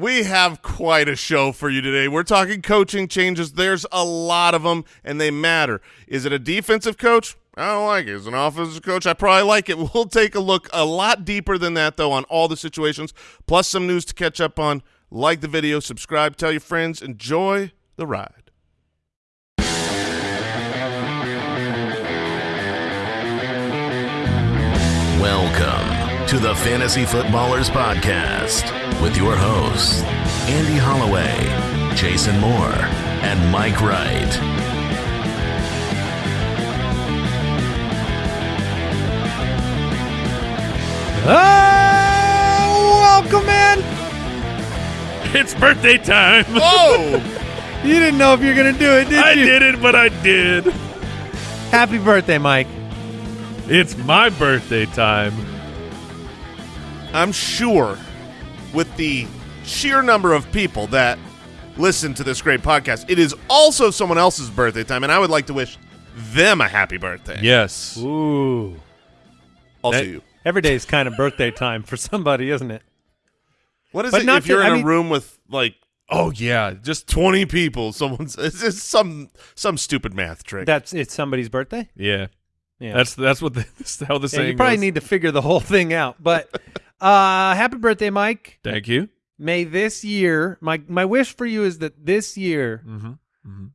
We have quite a show for you today. We're talking coaching changes. There's a lot of them, and they matter. Is it a defensive coach? I don't like it. As an offensive coach, I probably like it. We'll take a look a lot deeper than that, though, on all the situations, plus some news to catch up on. Like the video, subscribe, tell your friends, enjoy the ride. Welcome to the Fantasy Footballers Podcast with your hosts, Andy Holloway, Jason Moore, and Mike Wright. Oh, welcome in. It's birthday time. Oh, You didn't know if you were gonna do it, did I you? I did it, but I did. Happy birthday, Mike. It's my birthday time. I'm sure with the sheer number of people that listen to this great podcast, it is also someone else's birthday time, and I would like to wish them a happy birthday. Yes. Ooh. Also That- you. Every day is kind of birthday time for somebody, isn't it? What is But it not if you're to- in I a mean- room with like Oh yeah. Just 20 people, someone's it's some some stupid math trick. That's it's somebody's birthday. yeah. Yeah. That's that's what the, that's how the Yeah, saying you probably goes. need to figure the whole thing out. But uh happy birthday, Mike. Thank you. May this year my my wish for you is that this year, Mm-hmm. Mm-hmm.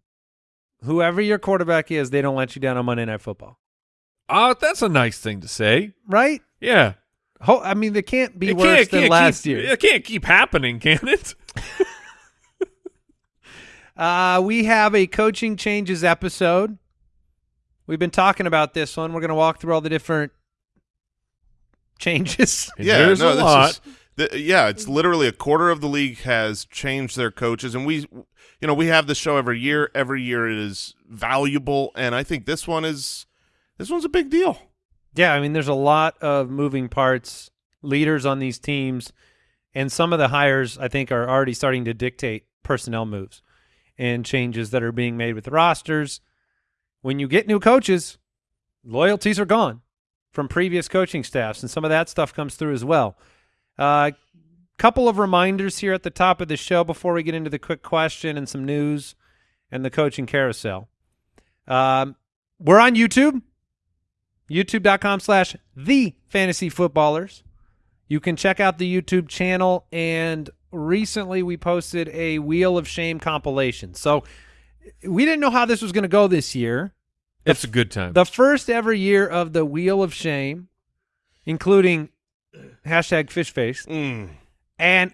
whoever your quarterback is, they don't let you down on Monday Night Football. Oh, that's a nice thing to say. Right? Yeah. Ho- I mean, they can't be It worse can't- than can't last keep- year. It can't keep happening, can it? Uh, we have a coaching changes episode. We've been talking about this one. We're going to walk through all the different changes. yeah, There's no, a this lot. is- the- yeah, it's literally a quarter of the league has changed their coaches, and we, you know, we have the show every year. Every year it is valuable, and I think this one is this one's a big deal. yeah, I mean, there's a lot of moving parts, leaders on these teams, and some of the hires I think are already starting to dictate personnel moves and changes that are being made with the rosters. When you get new coaches, loyalties are gone from previous coaching staffs, and some of that stuff comes through as well. A uh, couple of reminders here at the top of the show before we get into the quick question and some news and the coaching carousel. Um, we're on YouTube, youtube.com slash the fantasy footballers. You can check out the YouTube channel, and recently we posted a Wheel of Shame compilation. So we didn't know how this was going to go this year. It's a good time. The first ever year of the Wheel of Shame, including hashtag fish face. Mm. And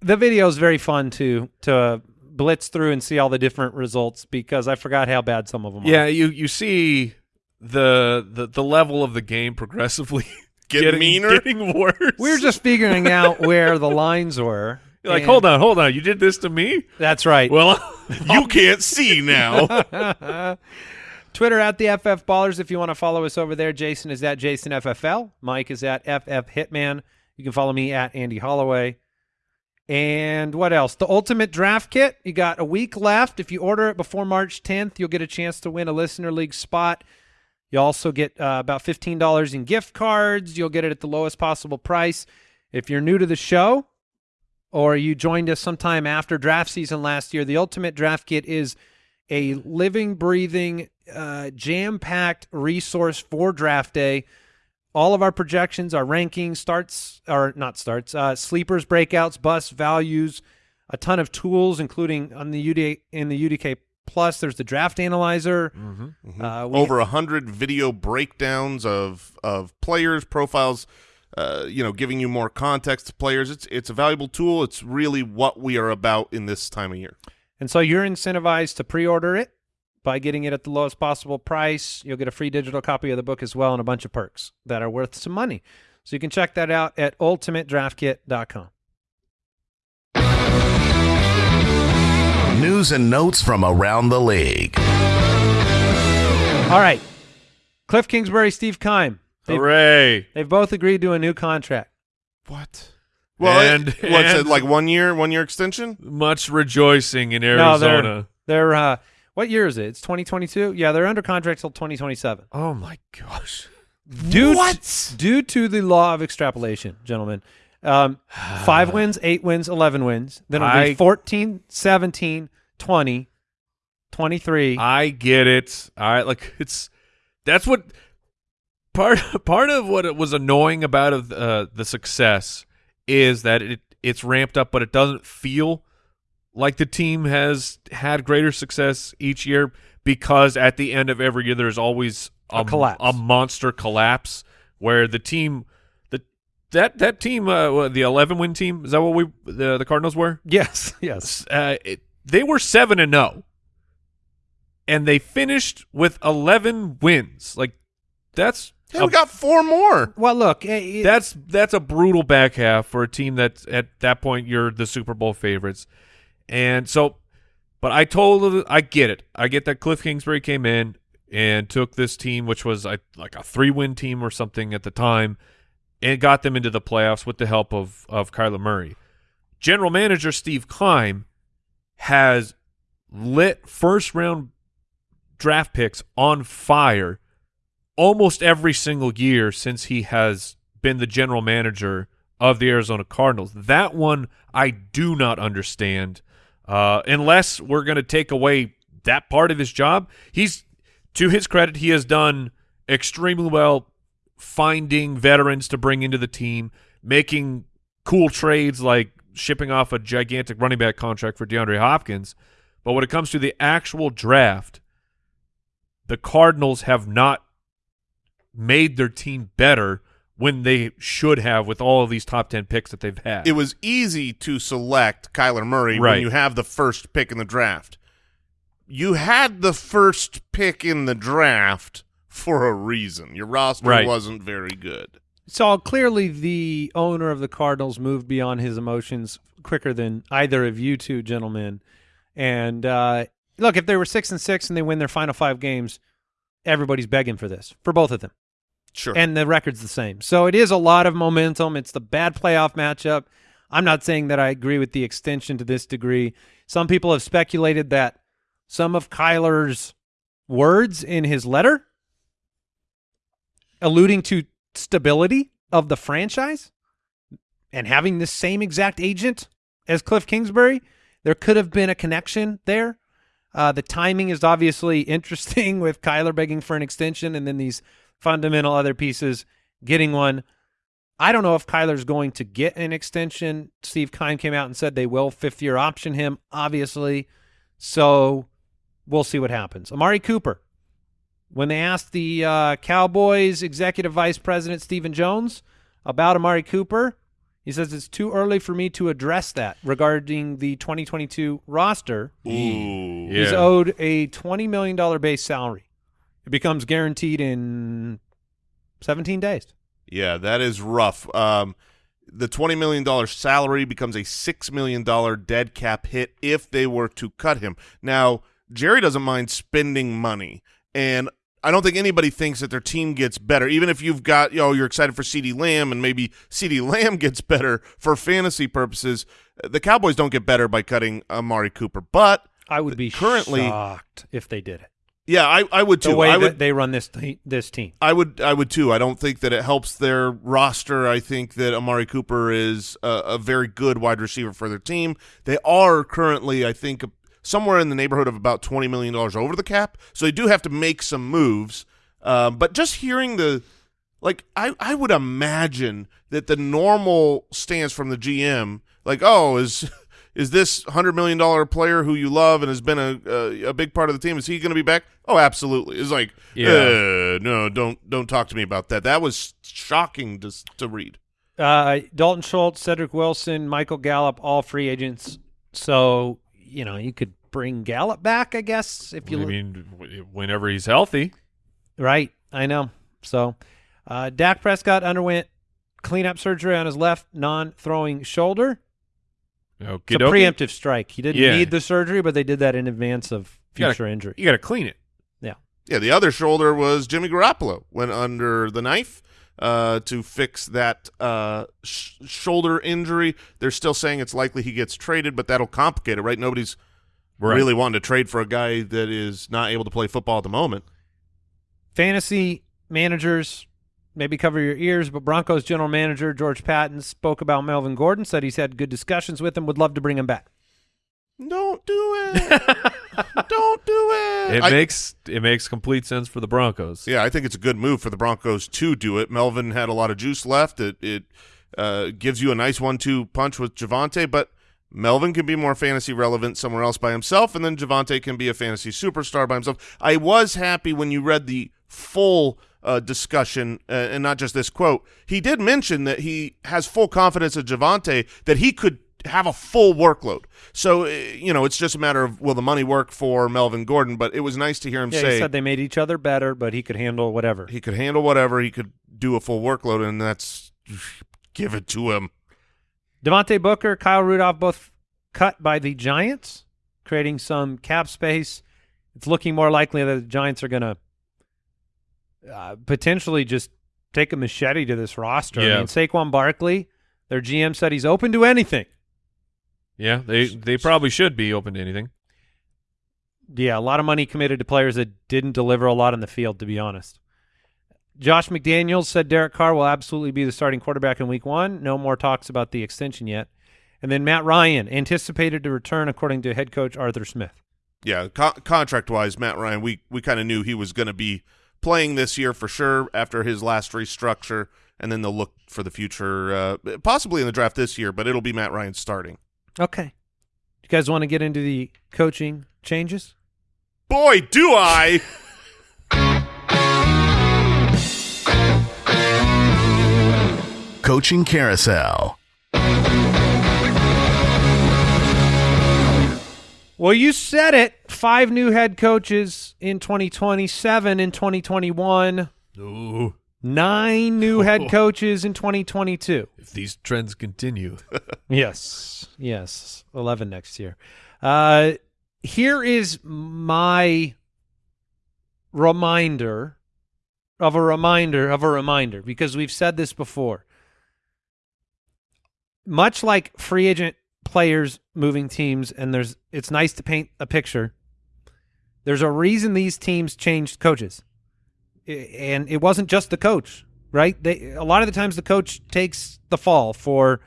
the video is very fun to to blitz through and see all the different results because I forgot how bad some of them yeah, are. you you see the the the level of the game progressively Get getting meaner? getting worse. We were just figuring out where the lines were. You're like, hold on, hold on. You did this to me? That's right. Well, You can't see now. Twitter at the FF Ballers if you want to follow us over there. Jason is at Jason FFL. Mike is at FF Hitman. You can follow me at Andy Holloway. And what else? The Ultimate Draft Kit. You got a week left. If you order it before March 10th, you'll get a chance to win a Listener League spot. You also get uh, about $15 in gift cards. You'll get it at the lowest possible price. If you're new to the show or you joined us sometime after draft season last year, the Ultimate Draft Kit is a living, breathing, uh, jam packed resource for draft day. All of our projections, our rankings, starts, or not starts, uh, sleepers, breakouts, busts, values, a ton of tools, including on the UD in the UDK Plus. There's the draft analyzer. Uh, Over a hundred video breakdowns of of players profiles. Uh, you know, giving you more context to players. It's it's a valuable tool. It's really what we are about in this time of year. And so you're incentivized to pre-order it by getting it at the lowest possible price. You'll get a free digital copy of the book as well and a bunch of perks that are worth some money. So you can check that out at ultimatedraftkit.com. News and notes from around the league. All right. Cliff Kingsbury, Steve Keim. They've, hooray! they've both agreed to a new contract. What? Well, And- it, what's it like? One year, one year extension. Much rejoicing in No, Arizona. they're, they're uh, what year is it? It's 2022? Yeah, they're under contract till 2027. oh my gosh! Due What? due to the law of extrapolation, gentlemen, Um, five wins, eight wins, 11 wins. Then it'll be I- 14, 17, 20, 23. I get it. All right, like it's that's what part part of what it was annoying about of uh, the success is that it it's ramped up, but it doesn't feel like the team has had greater success each year because at the end of every year there's always A collapse. a monster collapse where the team the that that team uh, the 11 win team is that what we the the Cardinals were yes, yes. uh, it, they were seven and zero, and they finished with eleven wins. Like that's Yeah, a, we got four more. Well, look, eh, eh, that's that's a brutal back half for a team that at that point you're the Super Bowl favorites, and so. But I told I get it. I get that Cliff Kingsbury came in and took this team, which was like a three win team or something at the time, and got them into the playoffs with the help of of Kyler Murray. General manager Steve Keim has lit first round draft picks on fire almost every single year since he has been the general manager of the Arizona Cardinals. That one I do not understand. Uh, unless we're going to take away that part of his job, he's to his credit, he has done extremely well finding veterans to bring into the team, making cool trades like shipping off a gigantic running back contract for DeAndre Hopkins. But when it comes to the actual draft, the Cardinals have not made their team better when they should have with all of these top 10 picks that they've had. It was easy to select Kyler Murray when you have the first pick in the draft. You had the first pick in the draft for a reason. Your roster Right. wasn't very good. So clearly, the owner of the Cardinals moved beyond his emotions quicker than either of you two gentlemen. And uh, look, if they were six and six and they win their final five games, everybody's begging for this for both of them, Sure. and the record's the same. So it is a lot of momentum. It's the bad playoff matchup. I'm not saying that I agree with the extension to this degree. Some people have speculated that some of Kyler's words in his letter alluding to stability of the franchise and having the same exact agent as Cliff Kingsbury, there could have been a connection there. Uh, the timing is obviously interesting with Kyler begging for an extension and then these fundamental other pieces getting one. I don't know if Kyler's going to get an extension. Steve Keim came out and said they will fifth year option him, obviously. So we'll see what happens. Amari Cooper, when they asked the uh, Cowboys executive vice president Stephen Jones about Amari Cooper, he says it's too early for me to address that regarding the 2022 roster. Ooh. He's Yeah. owed a $20 million base salary. It becomes guaranteed in 17 days. Yeah, that is rough. Um, the $20 million salary becomes a $6 million dead cap hit if they were to cut him. Now, Jerry doesn't mind spending money, and I don't think anybody thinks that their team gets better. Even if you've got, you know, you're excited for CeeDee Lamb and maybe CeeDee Lamb gets better for fantasy purposes, the Cowboys don't get better by cutting Amari Cooper. But, I would be Currently- shocked if they did it. Yeah, I, I would too. The way I that would, they run this te- this team. I would, I would too. I don't think that it helps their roster. I think that Amari Cooper is a, a very good wide receiver for their team. They are currently, I think, somewhere in the neighborhood of about twenty million dollars over the cap, so they do have to make some moves. Um, but just hearing the, like, I, I would imagine that the normal stance from the GM, like, oh, is is this hundred million dollar player who you love and has been a, a a big part of the team? Is he going to be back? Oh, absolutely. It's like, Yeah. uh, no, don't don't talk to me about that. That was shocking to to read. Uh, Dalton Schultz, Cedric Wilson, Michael Gallup, all free agents. So you know you could bring Gallup back, I guess, if you I mean, whenever he's healthy. Right, I know. So, uh, Dak Prescott underwent cleanup surgery on his left non-throwing shoulder. It's a preemptive strike. He didn't Yeah. need the surgery, but they did that in advance of You gotta- future injury. You got to clean it. Yeah. Yeah, the other shoulder was Jimmy Garoppolo went under the knife uh, to fix that uh, sh- shoulder injury. They're still saying it's likely he gets traded, but that'll complicate it, right? Nobody's Right. really wanting to trade for a guy that is not able to play football at the moment. Fantasy managers, maybe cover your ears, but Broncos general manager George Paton spoke about Melvin Gordon, said he's had good discussions with him, would love to bring him back. Don't do it. Don't do it. It I- makes it makes complete sense for the Broncos. Yeah, I think it's a good move for the Broncos to do it. Melvin had a lot of juice left. It it uh, gives you a nice one-two punch with Javonte, but Melvin can be more fantasy relevant somewhere else by himself, and then Javonte can be a fantasy superstar by himself. I was happy when you read the full uh, discussion uh, and not just this quote. He did mention that he has full confidence in Javonte that he could have a full workload. So, uh, you know, it's just a matter of will the money work for Melvin Gordon, but it was nice to hear him Yeah, say he said they made each other better, but he could handle whatever. he could handle whatever. He could do a full workload, and that's give it to him. Devontae Booker, Kyle Rudolph, both cut by the Giants, creating some cap space. It's looking more likely that the Giants are going to uh, potentially just take a machete to this roster. Yeah. I Yeah. mean, Saquon Barkley, their GM said he's open to anything. Yeah, they they probably should be open to anything. Yeah, a lot of money committed to players that didn't deliver a lot on the field, to be honest. Josh McDaniels said Derek Carr will absolutely be the starting quarterback in week one. No more talks about the extension yet. And then Matt Ryan anticipated to return, according to head coach Arthur Smith. Yeah, co- contract wise, Matt Ryan, we we kind of knew he was going to be playing this year for sure after his last restructure, and then they'll look for the future, uh, possibly in the draft this year, but it'll be Matt Ryan starting. Okay. You guys want to get into the coaching changes? Boy, do I! Coaching Carousel. Well, you said it. Five new head coaches in 2027 in 2021. Ooh, Nine new head coaches in 2022. if these trends continue, Yes, yes, eleven next year. Uh, here is my reminder of a reminder of a reminder because we've said this before. Much like free agent players moving teams, and there's it's nice to paint a picture. There's a reason these teams changed coaches, and it wasn't just the coach, right? They a lot of the times the coach takes the fall for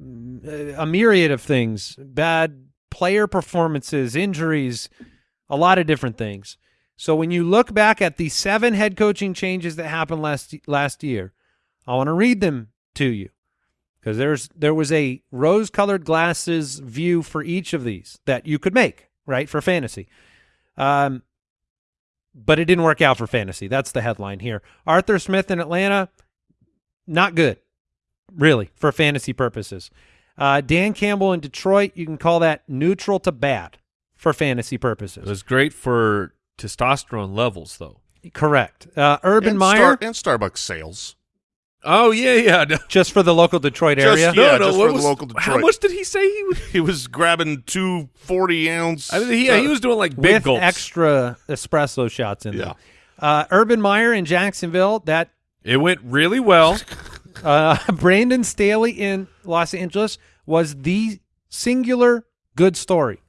mm, a myriad of things bad player performances injuries a lot of different things so when you look back at the seven head coaching changes that happened last last year i want to read them to you because there's there was a rose colored glasses view for each of these that you could make right for fantasy um but it didn't work out for fantasy that's the headline here arthur smith in atlanta not good really, for fantasy purposes. Uh, Dan Campbell in Detroit, you can call that neutral to bad for fantasy purposes. it was great for testosterone levels, though. Correct. Uh, Urban and Meyer, Star- and Starbucks sales. Oh yeah, yeah. No, just for the local Detroit Just- area. Yeah, no, just what for the was- local Detroit. How much did he say he was? He was grabbing two 40 ounce. I mean, he, yeah, he was doing like big with gulps. extra espresso shots in Yeah. there. Uh, Urban Meyer in Jacksonville, that It went really well. uh, Brandon Staley in Los Angeles was the singular good story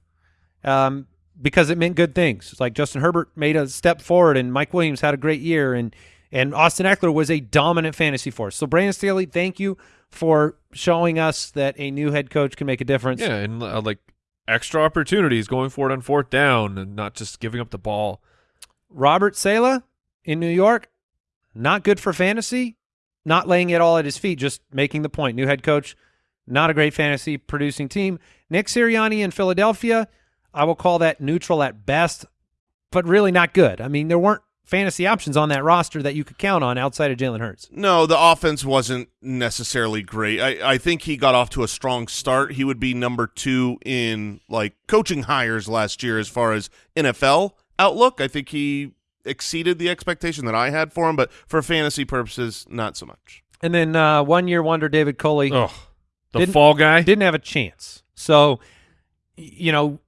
um, because it meant good things. It's like Justin Herbert made a step forward, and Mike Williams had a great year, and and Austin Ekeler was a dominant fantasy force. So Brandon Staley, thank you for showing us that a new head coach can make a difference. yeah, and uh, like extra opportunities going for it on fourth down and not just giving up the ball. Robert Saleh in New York, not good for fantasy, not laying it all at his feet, just making the point. New head coach, not a great fantasy producing team. Nick Sirianni in Philadelphia, I will call that neutral at best, but really not good. I mean, there weren't fantasy options on that roster that you could count on outside of Jalen Hurts. No, the offense wasn't necessarily great. I, I think he got off to a strong start. He would be number two in like coaching hires last year as far as NFL outlook. I think he exceeded the expectation that I had for him, but for fantasy purposes, not so much. And then uh, one year wonder David Culley. Oh, the Didn't- fall guy. didn't have a chance. So, you know,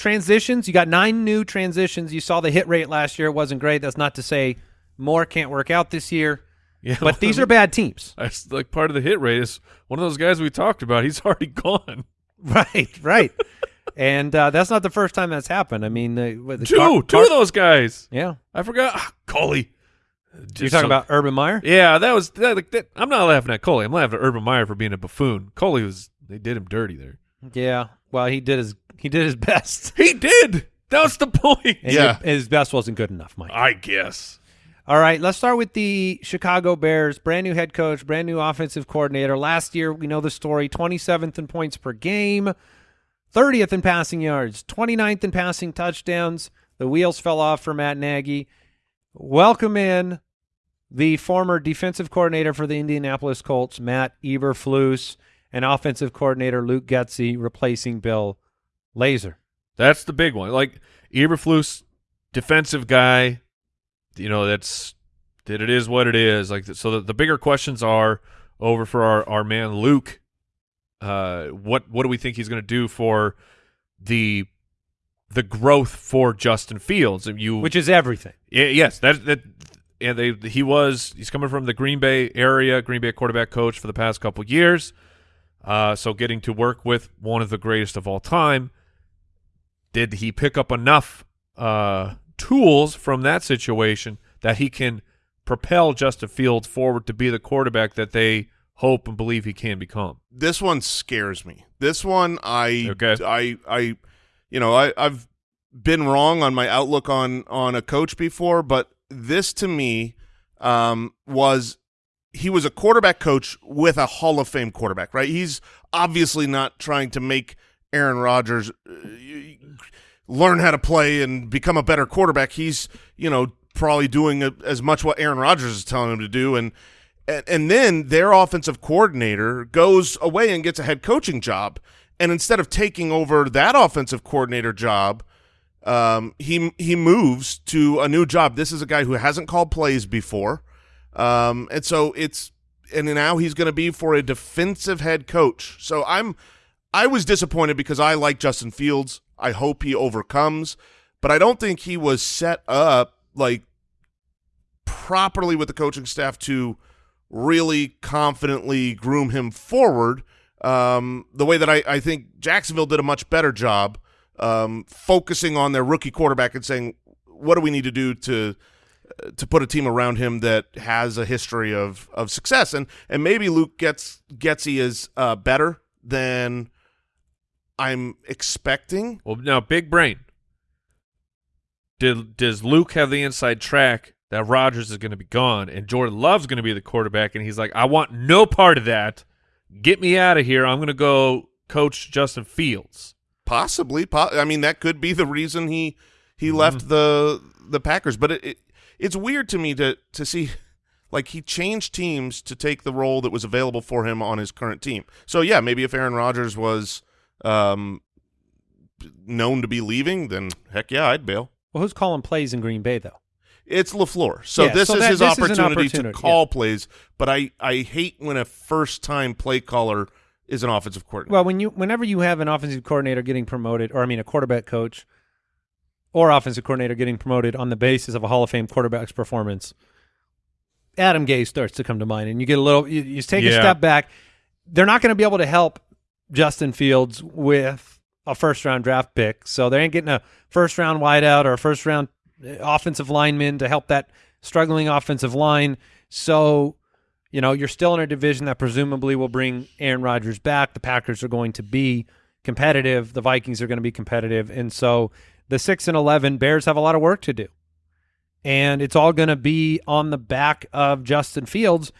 transitions, you got nine new transitions. You saw the hit rate last year. It wasn't great. That's not to say more can't work out this year, yeah, but these are bad teams. That's like part of the hit rate is one of those guys we talked about. He's already gone. Right, right. and uh, that's not the first time that's happened. I mean, the, with the Two, Car- two Car- of those guys. Yeah. I forgot. Ah, Culley. You're talking about Urban Meyer? Yeah, that was that, that, I'm not laughing at Culley. I'm laughing at Urban Meyer for being a buffoon. Culley was they did him dirty there. Yeah. Well, he did his he did his best. He did. That was the point. And Yeah. your- his best wasn't good enough, Mike. I guess. All right, let's start with the Chicago Bears. Brand new head coach, brand new offensive coordinator. Last year, we know the story 27th in points per game, 30th in passing yards, 29th in passing touchdowns. The wheels fell off for Matt Nagy. Welcome in the former defensive coordinator for the Indianapolis Colts, Matt Eberflus, and offensive coordinator Luke Getsy replacing Bill Lazor. That's the big one. Like Eberflus, defensive guy. You know that's that. It is what it is. Like so, the, the bigger questions are over for our our man Luke. Uh, what what do we think he's going to do for the the growth for Justin Fields? And you Which is everything. Yeah, yes, that that and they he was he's coming from the Green Bay area, Green Bay quarterback coach for the past couple years. Uh, so getting to work with one of the greatest of all time. Did he pick up enough uh, tools from that situation that he can propel Justin Fields forward to be the quarterback that they hope and believe he can become? This one scares me. This one, I, Okay. I, I, you know, I, I've been wrong on my outlook on on a coach before, but this to me um, was he was a quarterback coach with a Hall of Fame quarterback, right? He's obviously not trying to make Aaron Rodgers uh, learn how to play and become a better quarterback. He's, you know, probably doing as much what Aaron Rodgers is telling him to do and and, and then their offensive coordinator goes away and gets a head coaching job. And instead of taking over that offensive coordinator job, um, he he moves to a new job. This is a guy who hasn't called plays before, um, and so it's and now he's going to be for a defensive head coach. So I'm I was disappointed because I like Justin Fields. I hope he overcomes, but I don't think he was set up like properly with the coaching staff to really confidently groom him forward. Um, the way that I, I think Jacksonville did a much better job um, focusing on their rookie quarterback and saying, what do we need to do to to put a team around him that has a history of of success and and maybe Luke gets Getsy is uh, better than I'm expecting. Well, now big brain. Did does Luke have the inside track that Rodgers is going to be gone and Jordan Love's going to be the quarterback and he's like, I want no part of that. Get me out of here. I'm going to go coach Justin Fields. Possibly, po- I mean that could be the reason he he Mm-hmm. left the the Packers. But it, it it's weird to me to to see like he changed teams to take the role that was available for him on his current team. So yeah, maybe if Aaron Rodgers was um known to be leaving, then heck yeah, I'd bail. Well, who's calling plays in Green Bay though? It's LaFleur, so Yeah, this so is that- his this is opportunity, opportunity, to call plays. But I I hate when a first time play caller is an offensive coordinator. Well, when you whenever you have an offensive coordinator getting promoted, or I mean a quarterback coach or offensive coordinator getting promoted on the basis of a Hall of Fame quarterback's performance, Adam Gase starts to come to mind, and you get a little. You, you take a step back. They're not going to be able to help Justin Fields with a first round draft pick, so they ain't getting a first round wideout or a first round uh, offensive lineman to help that struggling offensive line. So you know, you're still in a division that presumably will bring Aaron Rodgers back. The Packers are going to be competitive. The Vikings are going to be competitive. And so the 6 and 11 Bears have a lot of work to do. And it's all going to be on the back of Justin Fields.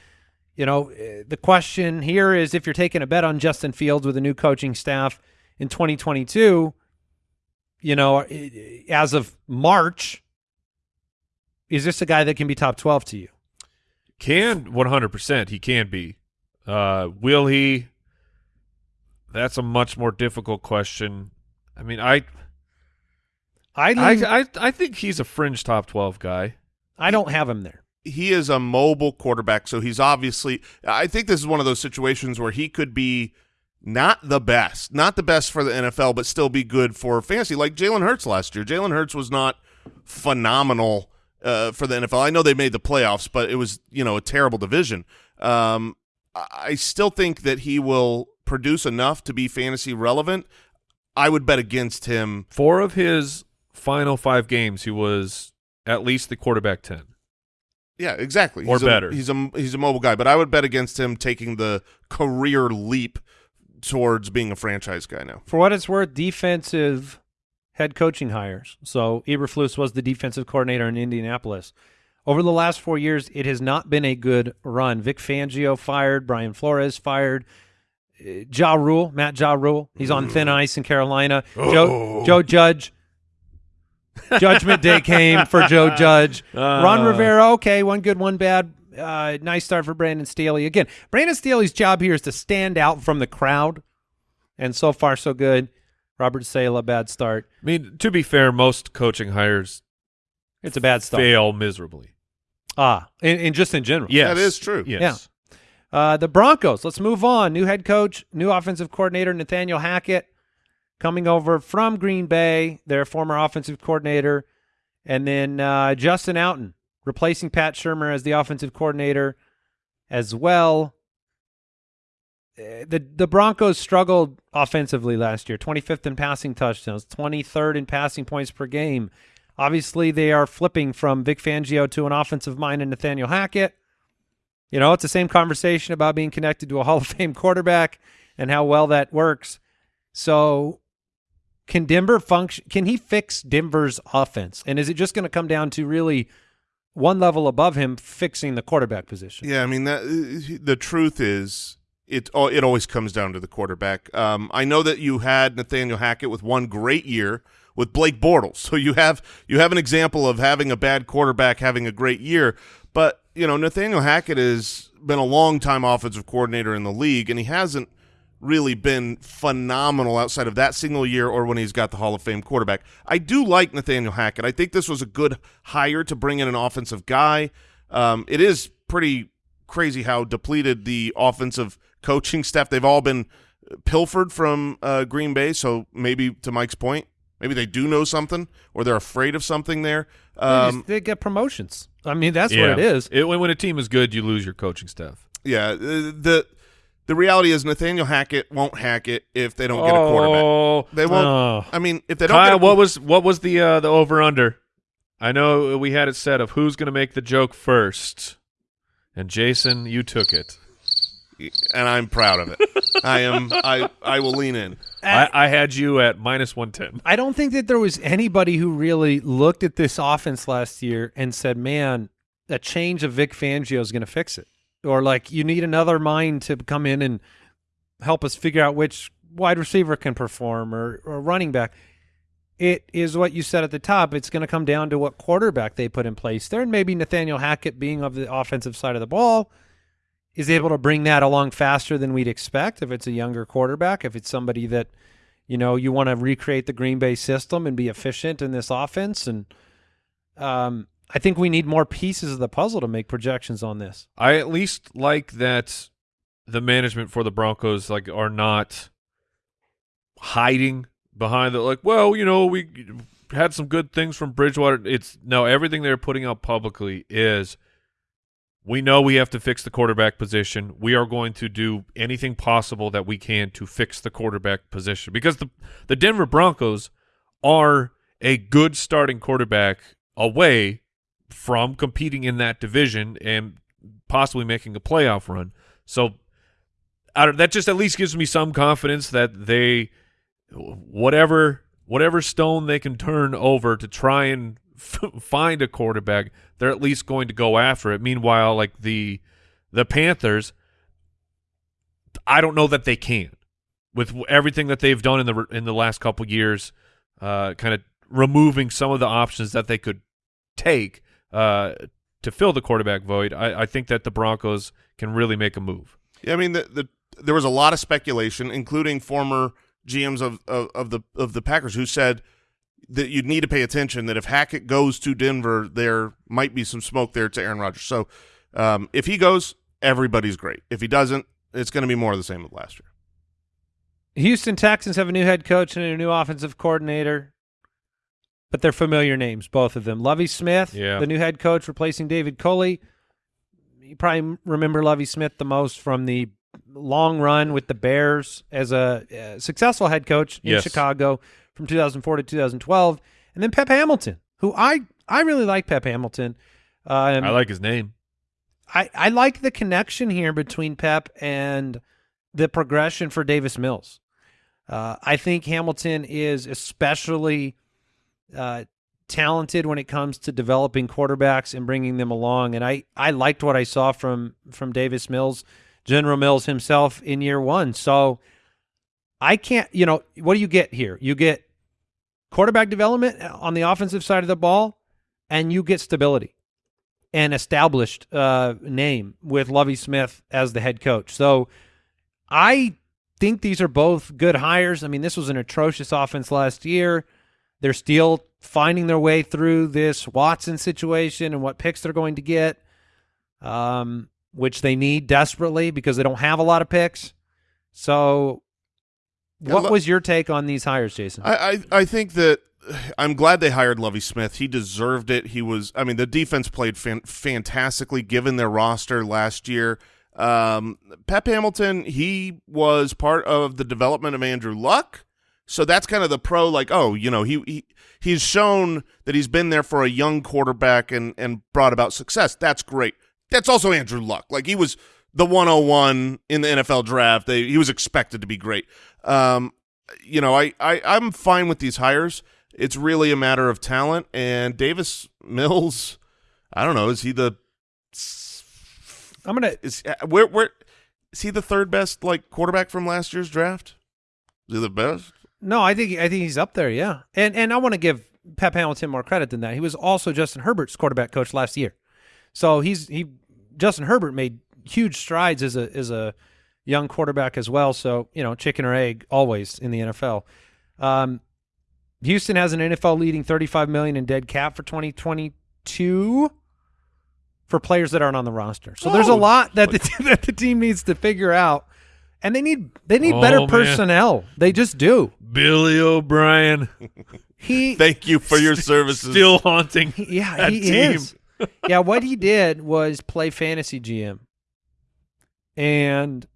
You know, eh, the question here is if you're taking a bet on Justin Fields with a new coaching staff in 2022, you know, eh, as of March, is this a guy that can be top 12 to you? Can 100% he can be. Uh, will he? That's a much more difficult question. I mean, I I, I I, I think he's a fringe top 12 guy. I don't have him there. He is a mobile quarterback, so he's obviously. I think this is one of those situations where he could be not the best, not the best for the NFL, but still be good for fantasy, like Jalen Hurts last year. Jalen Hurts was not phenomenal uh, for the NFL. I know they made the playoffs, but it was you know a terrible division. Um, I still think that he will produce enough to be fantasy relevant. I would bet against him. Four of his final five games, he was at least the quarterback 10. Yeah, exactly. Or he's a- better. he's a he's a mobile guy, but I would bet against him taking the career leap towards being a franchise guy now. For what it's worth, defensive head coaching hires. So Eberflus was the defensive coordinator in Indianapolis. Over the last four years, it has not been a good run. Vic Fangio fired, Brian Flores fired, uh, Ja Rule, Matt Ja Rule. He's on thin ice in Carolina. Joe Joe Judge. Judgment Day came for Joe Judge. Ron Uh. Rivera, okay, one good, one bad. Uh, nice start for Brandon Staley. Again, Brandon Staley's job here is to stand out from the crowd, and so far so good. Robert Saleh, bad start. I mean, to be fair, most coaching hires It's a bad start. fail miserably. Ah, and, and just in general. Yes, That is true. Yes. Uh, the Broncos. Let's move on. New head coach, new offensive coordinator Nathaniel Hackett coming over from Green Bay, their former offensive coordinator, and then uh, Justin Outten replacing Pat Shurmur as the offensive coordinator as well. Uh, The the Broncos struggled offensively last year. 25th in passing touchdowns, 23rd in passing points per game. Obviously, they are flipping from Vic Fangio to an offensive mind in Nathaniel Hackett. You know, it's the same conversation about being connected to a Hall of Fame quarterback and how well that works. So, can Denver function? Can he fix Denver's offense? And is it just going to come down to really one level above him fixing the quarterback position? Yeah, I mean that the truth is it it always comes down to the quarterback. Um, I know that you had Nathaniel Hackett with one great year with Blake Bortles, so you have you have an example of having a bad quarterback having a great year. But you know Nathaniel Hackett has been a long time offensive coordinator in the league, and he hasn't really been phenomenal outside of that single year or when he's got the Hall of Fame quarterback. I do like Nathaniel Hackett. I think this was a good hire to bring in an offensive guy. Um, it is pretty crazy how depleted the offensive coaching staff. They've all been pilfered from uh, Green Bay. So maybe to Mike's point, maybe they do know something or they're afraid of something there. They, Um, just- they get promotions. I mean, that's Yeah. what it is. It, when when a team is good, you lose your coaching staff. yeah, uh, the the reality is Nathaniel Hackett won't hack it if they don't get a quarterback. Oh, They won't. Oh. I mean, if they don't Kyle, get a, what was what was the uh, the over under? I know we had it set of who's going to make the joke first, and Jason, you took it. and I'm proud of it. I am. I I will lean in. I, I had you at minus one ten. I don't think that there was anybody who really looked at this offense last year and said, "Man, a change of Vic Fangio is going to fix it," or like, "You need another mind to come in and help us figure out which wide receiver can perform or, or running back." It is what you said at the top. It's going to come down to what quarterback they put in place there, and maybe Nathaniel Hackett, being of the offensive side of the ball, is able to bring that along faster than we'd expect if it's a younger quarterback, if it's somebody that, you know, you want to recreate the Green Bay system and be efficient in this offense. And um, I think we need more pieces of the puzzle to make projections on this. I at least like that the management for the Broncos like are not hiding behind the like. Well, you know, we had some good things from Bridgewater. It's no everything they're putting out publicly is. We know we have to fix the quarterback position. We are going to do anything possible that we can to fix the quarterback position because the the Denver Broncos are a good starting quarterback away from competing in that division and possibly making a playoff run. So that just at least gives me some confidence that they whatever whatever stone they can turn over to try and find a quarterback, they're at least going to go after it. Meanwhile, like the the Panthers, I don't know that they can with everything that they've done in the in the last couple years, uh, kind of removing some of the options that they could take uh, to fill the quarterback void. I, I think that the Broncos can really make a move. Yeah, I mean, the, the there was a lot of speculation, including former GMs of, of of the of the Packers, who said that you'd need to pay attention. That if Hackett goes to Denver, there might be some smoke there to Aaron Rodgers. So um, if he goes, everybody's great. If he doesn't, it's going to be more of the same as last year. Houston Texans have a new head coach and a new offensive coordinator, but they're familiar names, both of them. Lovie Smith, Yeah. the new head coach, replacing David Culley. You probably remember Lovie Smith the most from the long run with the Bears as a uh, successful head coach in Yes. Chicago from 2004 to 2012, and then Pep Hamilton, who I I really like Pep Hamilton. Um, I like his name. I, I like the connection here between Pep and the progression for Davis Mills. Uh, I think Hamilton is especially uh, talented when it comes to developing quarterbacks and bringing them along. And I, I liked what I saw from from Davis Mills, General Mills himself in year one. So I can't, you know, what do you get here? You get quarterback development on the offensive side of the ball, and you get stability an established uh, name with Lovie Smith as the head coach. So I think these are both good hires. I mean, this was an atrocious offense last year. They're still finding their way through this Watson situation and what picks they're going to get, um, which they need desperately because they don't have a lot of picks. So, what was your take on these hires, Jason? I, I, I think that I'm glad they hired Lovie Smith. He deserved it. He was, I mean, the defense played fan fantastically given their roster last year. Um, Pep Hamilton, he was part of the development of Andrew Luck. So that's kind of the pro, like, oh, you know, he, he he's shown that he's been there for a young quarterback and and brought about success. That's great. That's also Andrew Luck. Like he was the 101 in the NFL draft. They, he was expected to be great. Um, you know, I, I I'm fine with these hires. It's really a matter of talent. And Davis Mills, I don't know, is he the? I'm gonna is uh, where where is he the third best like quarterback from last year's draft? Is he the best? No, I think I think he's up there. Yeah, and and I want to give Pep Hamilton more credit than that. He was also Justin Herbert's quarterback coach last year, so he's he Justin Herbert made huge strides as a as a young quarterback as well. So you know, chicken or egg always in the NFL. Um, Houston has an NFL leading 35 million in dead cap for 2022 for players that aren't on the roster. So oh, there's a lot that the, that the team needs to figure out. And they need they need oh, better man. personnel. They just do. Billy O'Brien. He Thank you for your services. Still haunting. Yeah, he team. is. yeah, what he did was play fantasy GM. And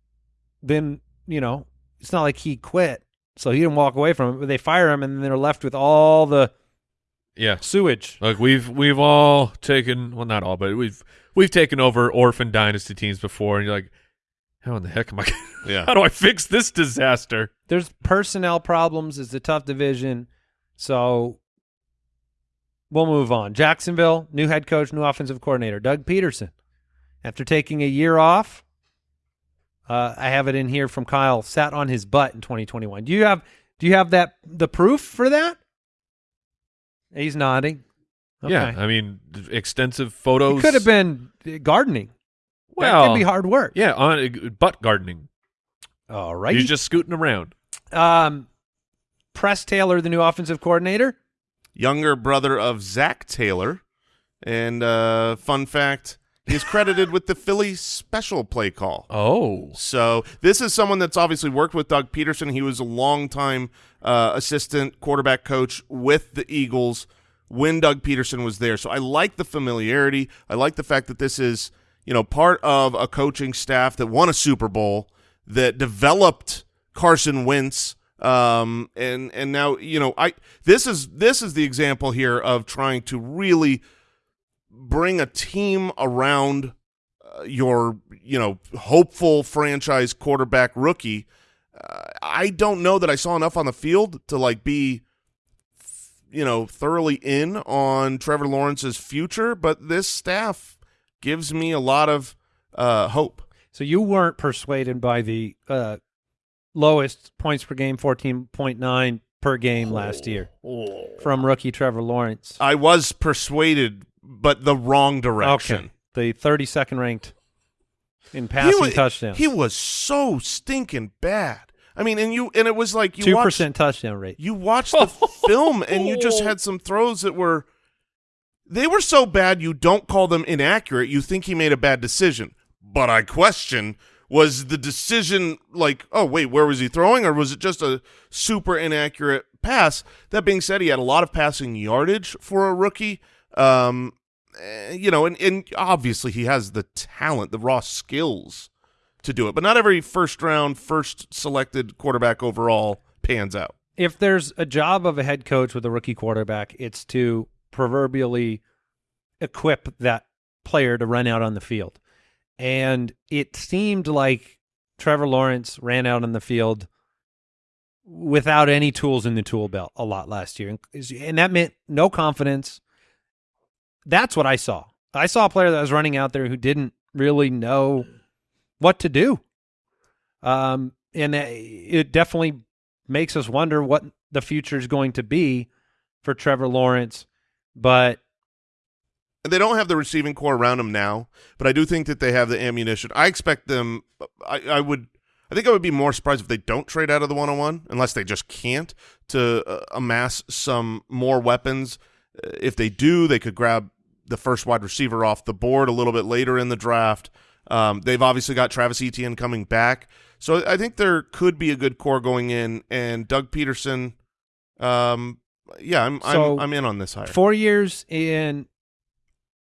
then, you know, it's not like he quit so he didn't walk away from it, but they fire him, and then they're left with all the yeah sewage. Like we've we've all taken well, not all, but we've we've taken over orphan dynasty teams before, and you're like, how in the heck am I? Yeah. how do I fix this disaster? There's personnel problems. It's a tough division, so we'll move on. Jacksonville, new head coach, new offensive coordinator, Doug Pederson. After taking a year off, uh, I have it in here from Kyle. Sat on his butt in 2021. Do you have Do you have that the proof for that? He's nodding. Okay. Yeah, I mean, extensive photos. It could have been gardening. Well, that could be hard work. Yeah, on butt gardening. All right, he's just scooting around. Um, Press Taylor, the new offensive coordinator, younger brother of Zac Taylor, and uh, fun fact: He's credited with the Philly special play call. Oh. So this is someone that's obviously worked with Doug Pederson. He was a longtime uh, assistant quarterback coach with the Eagles when Doug Pederson was there. So I like the familiarity. I like the fact that this is, you know, part of a coaching staff that won a Super Bowl, that developed Carson Wentz, um, and and now you know I this is this is the example here of trying to really – bring a team around uh, your, you know, hopeful franchise quarterback rookie. Uh, I don't know that I saw enough on the field to like be, you know, thoroughly in on Trevor Lawrence's future, but this staff gives me a lot of uh, hope. So you weren't persuaded by the uh, lowest points per game, fourteen point nine per game last year from rookie Trevor Lawrence. I was persuaded but the wrong direction. Okay. The 32nd ranked in passing he was, touchdowns. He was so stinking bad. I mean, and you and it was like you two percent touchdown rate. You watched the film and you just had some throws that were they were so bad you don't call them inaccurate. You think he made a bad decision, but I question was the decision like oh wait where was he throwing or was it just a super inaccurate pass? That being said, he had a lot of passing yardage for a rookie. Um, eh, you know, and, and obviously he has the talent, the raw skills to do it, but not every first round, first selected quarterback overall pans out. If there's a job of a head coach with a rookie quarterback, it's to proverbially equip that player to run out on the field. And it seemed like Trevor Lawrence ran out on the field without any tools in the tool belt a lot last year. And that meant no confidence. That's what I saw. I saw a player that was running out there who didn't really know what to do. Um, and it definitely makes us wonder what the future is going to be for Trevor Lawrence. But they don't have the receiving core around them now, but I do think that they have the ammunition. I expect them. I, I would. I think I would be more surprised if they don't trade out of the one-on-one, unless they just can't to uh, amass some more weapons. Uh, if they do, they could grab the first wide receiver off the board a little bit later in the draft. Um, they've obviously got Travis Etienne coming back, so I think there could be a good core going in. And Doug Pederson, um, yeah, I'm so I'm, I'm in on this hire. Four years in,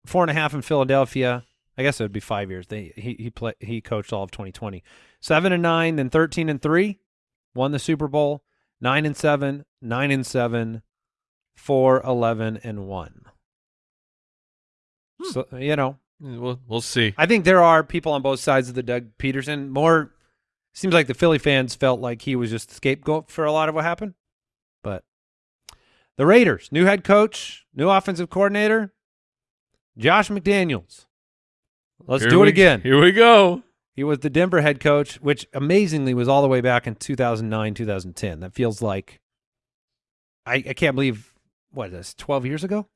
four and a half in Philadelphia. I guess it would be five years. They he he play, he coached all of 2020. Seven and nine, then 13 and three, won the Super Bowl. Nine and seven, nine and seven, four, 11 and one. Hmm. So you know, we'll we'll see. I think there are people on both sides of the Doug Pederson. More seems like the Philly fans felt like he was just the scapegoat for a lot of what happened. But the Raiders, new head coach, new offensive coordinator, Josh McDaniels. Let's Here do it we- again. Here we go. He was the Denver head coach, which amazingly was all the way back in 2009, 2010. That feels like I, I can't believe what is this, 12 years ago?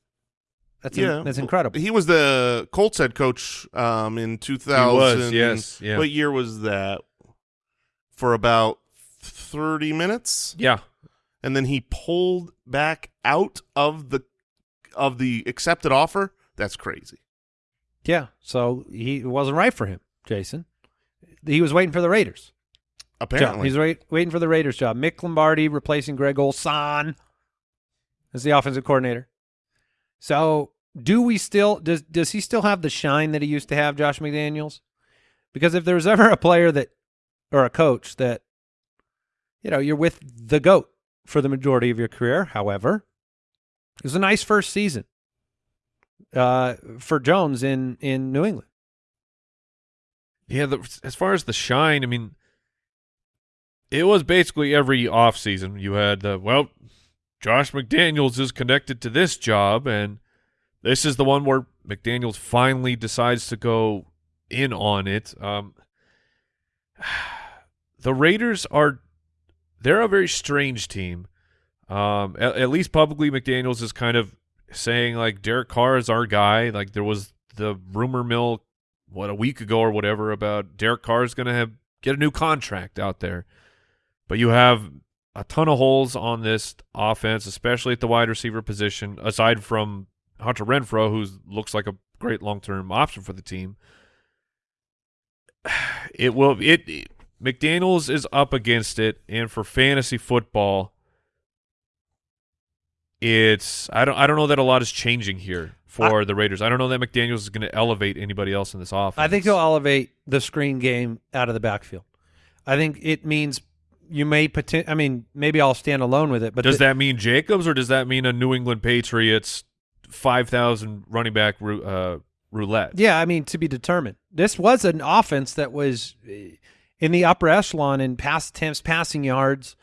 That's yeah, that's incredible. He was the Colts head coach um, in 2000. yes, yeah. What year was that? For about 30 minutes, Yeah. And then he pulled back out of the of the accepted offer. That's crazy. Yeah, so he it wasn't right for him, Jason. He was waiting for the Raiders. job. Apparently, He's wait, waiting for the Raiders job. Mick Lombardi replacing Greg Olson as the offensive coordinator. So, do we still does does he still have the shine that he used to have, Josh McDaniels? Because if there's ever a player that or a coach that you know, you're with the goat for the majority of your career, however, it was a nice first season uh, for Jones in in New England. Yeah, the, as far as the shine, I mean, it was basically every offseason you had the, well, Josh McDaniels is connected to this job, and this is the one where McDaniels finally decides to go in on it. Um, the Raiders are, they're a very strange team. Um, at, at least publicly, McDaniels is kind of saying, like, Derek Carr is our guy. Like, there was the rumor mill what a week ago or whatever about Derek Carr is going to have get a new contract out there. But you have a ton of holes on this offense, especially at the wide receiver position. Aside from Hunter Renfrow, who looks like a great long term option for the team, it will it, it McDaniel's is up against it, and for fantasy football, it's I don't I don't know that a lot is changing here for the Raiders. I don't know that McDaniels is going to elevate anybody else in this offense. I think he'll elevate the screen game out of the backfield. I think it means you may poten- I mean, maybe I'll stand alone with it, but does the- that mean Jacobs or does that mean a New England Patriots five thousand running back uh, roulette? Yeah, I mean to be determined. This was an offense that was in the upper echelon in pass attempts, passing yards,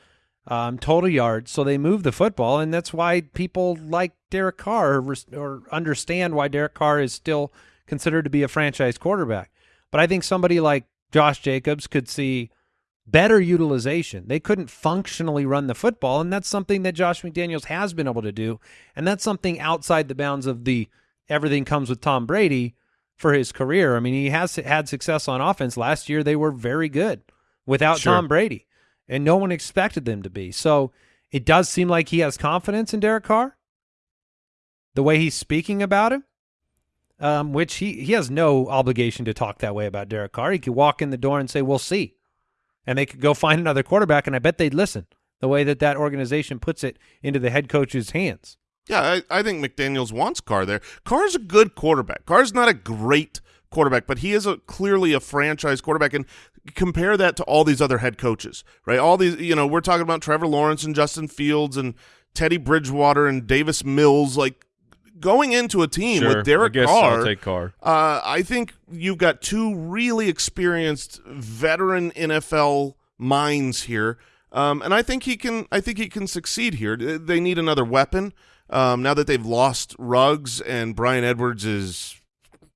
um, total yards. So they move the football, and that's why people like Derek Carr or, or understand why Derek Carr is still considered to be a franchise quarterback. But I think somebody like Josh Jacobs could see better utilization. They couldn't functionally run the football, and that's something that Josh McDaniels has been able to do, and that's something outside the bounds of the everything comes with Tom Brady for his career. I mean, he has had success on offense. Last year they were very good without Sure. Tom Brady, and no one expected them to be. So it does seem like he has confidence in Derek Carr. The way he's speaking about him, um, which he, he has no obligation to talk that way about Derek Carr. He could walk in the door and say, "We'll see," and they could go find another quarterback, and I bet they'd listen. The way that that organization puts it into the head coach's hands. Yeah, I, I think McDaniels wants Carr there. Carr's a good quarterback. Carr's not a great quarterback, but he is a clearly a franchise quarterback. And compare that to all these other head coaches, right? All these, you know, we're talking about Trevor Lawrence and Justin Fields and Teddy Bridgewater and Davis Mills. Like, going into a team Sure, with Derek I Carr, I'll take Carr. uh, I think you've got two really experienced veteran NFL minds here, um, and I think he can. I think he can succeed here. They need another weapon um, now that they've lost Ruggs and Bryan Edwards is,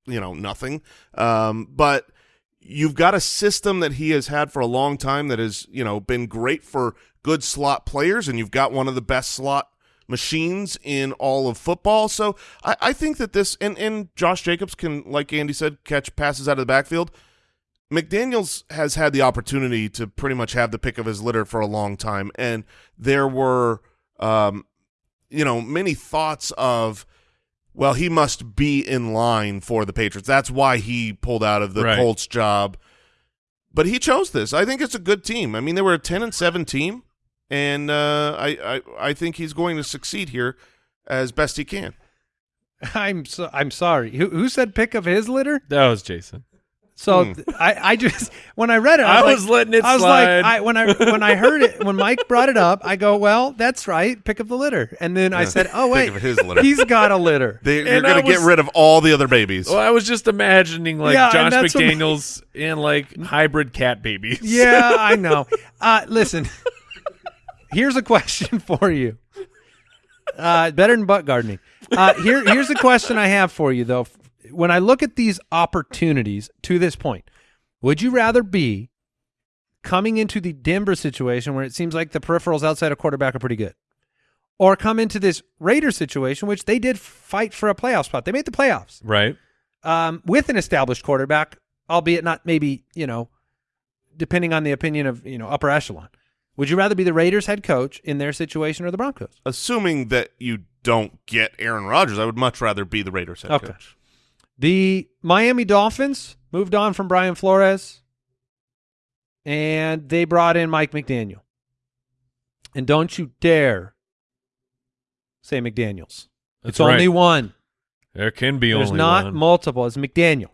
you know, nothing. Um, but you've got a system that he has had for a long time that has, you know, been great for good slot players, and you've got one of the best slot machines in all of football. So I, I think that this and, and Josh Jacobs can, like Andy said, catch passes out of the backfield. McDaniels has had the opportunity to pretty much have the pick of his litter for a long time, and there were, um, you know, many thoughts of, well, he must be in line for the Patriots. That's why he pulled out of the Right. Colts job. But he chose this. I think it's a good team. I mean, they were a ten and seven team, and uh, I, I I think he's going to succeed here as best he can. I'm so, I'm sorry. Who, who said pick of his litter? That was Jason. So Hmm. I, I just when I read it, I I was, was like, letting it I was slide. like, I, when I when I heard it, when Mike brought it up, I go, well, that's right, pick up the litter. And then I said, oh wait, Pick of his litter. he's got a litter. They, you're I going to get was- rid of all the other babies. Well, I was just imagining like Yeah, Josh that's what- McDaniels and like hybrid cat babies. yeah, I know. Uh, listen, here's a question for you. Uh, better than butt gardening. Uh, here, here's a question I have for you though. When I look at these opportunities to this point, would you rather be coming into the Denver situation where it seems like the peripherals outside of quarterback are pretty good, or come into this Raiders situation, which they did fight for a playoff spot? They made the playoffs Right. um, with an established quarterback, albeit not maybe you know, depending on the opinion of you know upper echelon. Would you rather be the Raiders head coach in their situation or the Broncos? Assuming that you don't get Aaron Rodgers, I would much rather be the Raiders head Okay. coach. The Miami Dolphins moved on from Brian Flores, and they brought in Mike McDaniel. And don't you dare say McDaniels. That's it's only one. There can be There's only not one. multiple. It's McDaniel.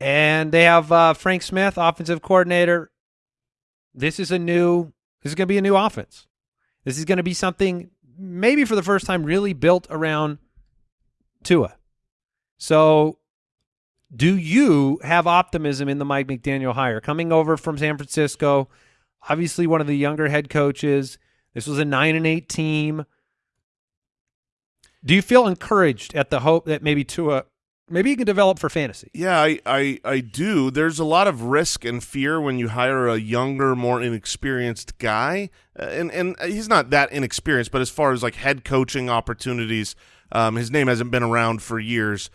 And they have uh, Frank Smith, offensive coordinator. This is a new. This is going to be a new offense. This is going to be something maybe for the first time really built around Tua. So, do you have optimism in the Mike McDaniel hire coming over from San Francisco? Obviously, one of the younger head coaches. This was a nine and eight team. Do you feel encouraged at the hope that maybe Tua, maybe he can develop for fantasy? Yeah, I, I, I do. There's a lot of risk and fear when you hire a younger, more inexperienced guy, uh, and and he's not that inexperienced. But as far as like head coaching opportunities, um, his name hasn't been around for years.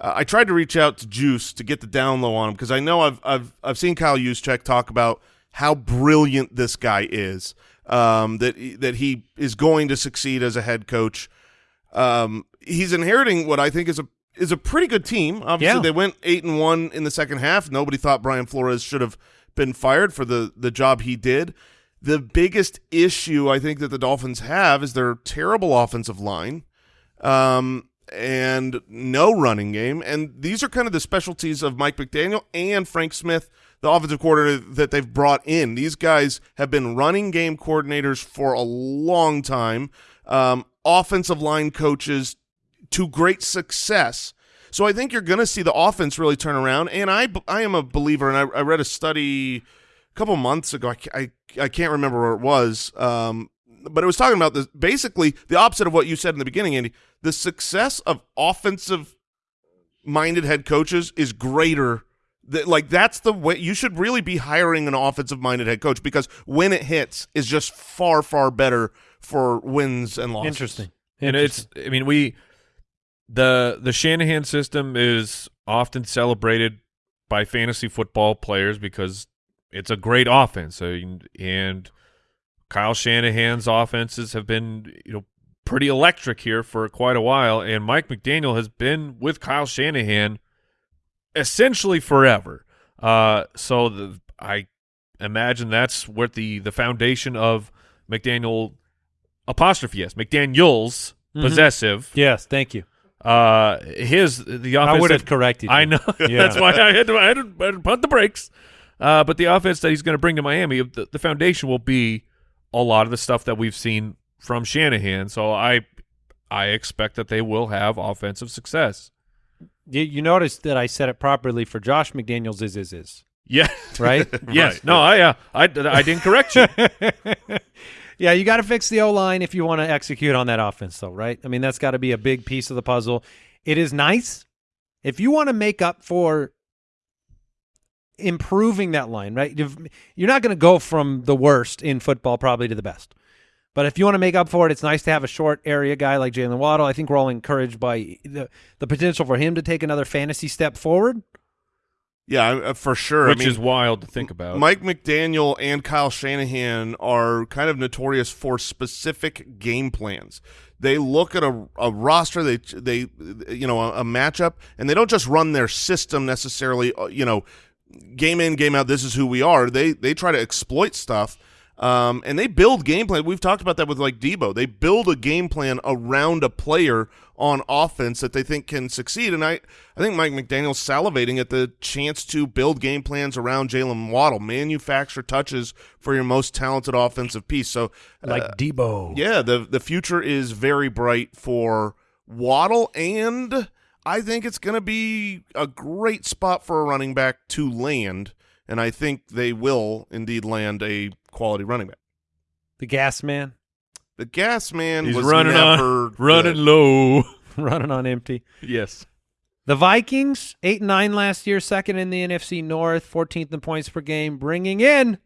Uh, I tried to reach out to Juice to get the down low on him because I know I've I've I've seen Kyle Juszczyk talk about how brilliant this guy is. Um, that that he is going to succeed as a head coach. Um, he's inheriting what I think is a is a pretty good team. Obviously, Yeah. they went eight and one in the second half. Nobody thought Brian Flores should have been fired for the the job he did. The biggest issue I think that the Dolphins have is their terrible offensive line, um, and no running game. And these are kind of the specialties of Mike McDaniel and Frank Smith, the offensive coordinator that they've brought in. These guys have been running game coordinators for a long time. Um, offensive line coaches to great success. So I think you're going to see the offense really turn around. And I, I am a believer, and I, I read a study a couple months ago. I, I, I can't remember where it was, um, but it was talking about this basically the opposite of what you said in the beginning, Andy. The success of offensive minded head coaches is greater. That, like that's the way you should really be hiring an offensive minded head coach because when it hits is just far far better for wins and losses. Interesting. and it's I mean we the the Shanahan system is often celebrated by fantasy football players because it's a great offense and, and Kyle Shanahan's offenses have been you know pretty electric here for quite a while and Mike McDaniel has been with Kyle Shanahan essentially forever. Uh so the, I imagine that's what the the foundation of McDaniel apostrophe s McDaniel's Mhm. possessive yes, thank you. uh, his the offense. I would have corrected. You. I know. Yeah. That's why I had to. I had to, I had to punt the brakes. Uh, but the offense that he's going to bring to Miami, the, the foundation will be a lot of the stuff that we've seen from Shanahan. So I, I expect that they will have offensive success. You, you notice that I said it properly for Josh McDaniels is is is Yeah. right. yes. Right, No. I uh, I I didn't correct you. yeah, you got to fix the O line if you want to execute on that offense, though, right? I mean, that's got to be a big piece of the puzzle. It is nice if you want to make up for improving that line, right? If- You're not going to go from the worst in football probably to the best. But if you want to make up for it, it's nice to have a short area guy like Jaylen Waddle. I think we're all encouraged by the the potential for him to take another fantasy step forward. Yeah, uh, for sure. which I mean, is wild to think about. Mike McDaniel and Kyle Shanahan are kind of notorious for specific game plans. They look at a, a roster, they they you know a, a matchup, and they don't just run their system necessarily. uh, You know, game in game out. This is who we are. They they try to exploit stuff. Um, and they build game plan. We've talked about that with like Deebo. They build a game plan around a player on offense that they think can succeed. And I, I think Mike McDaniel's salivating at the chance to build game plans around Jaylen Waddle, manufacture touches for your most talented offensive piece. So, Like uh, Deebo. yeah, the the future is very bright for Waddle, and I think it's going to be a great spot for a running back to land. And I think they will indeed land a quality running back. The gas man The gas man He's was running never on running good. low. running on empty. yes. The Vikings, 8 and 9 last year, second in the NFC North, 14th in points per game, bringing in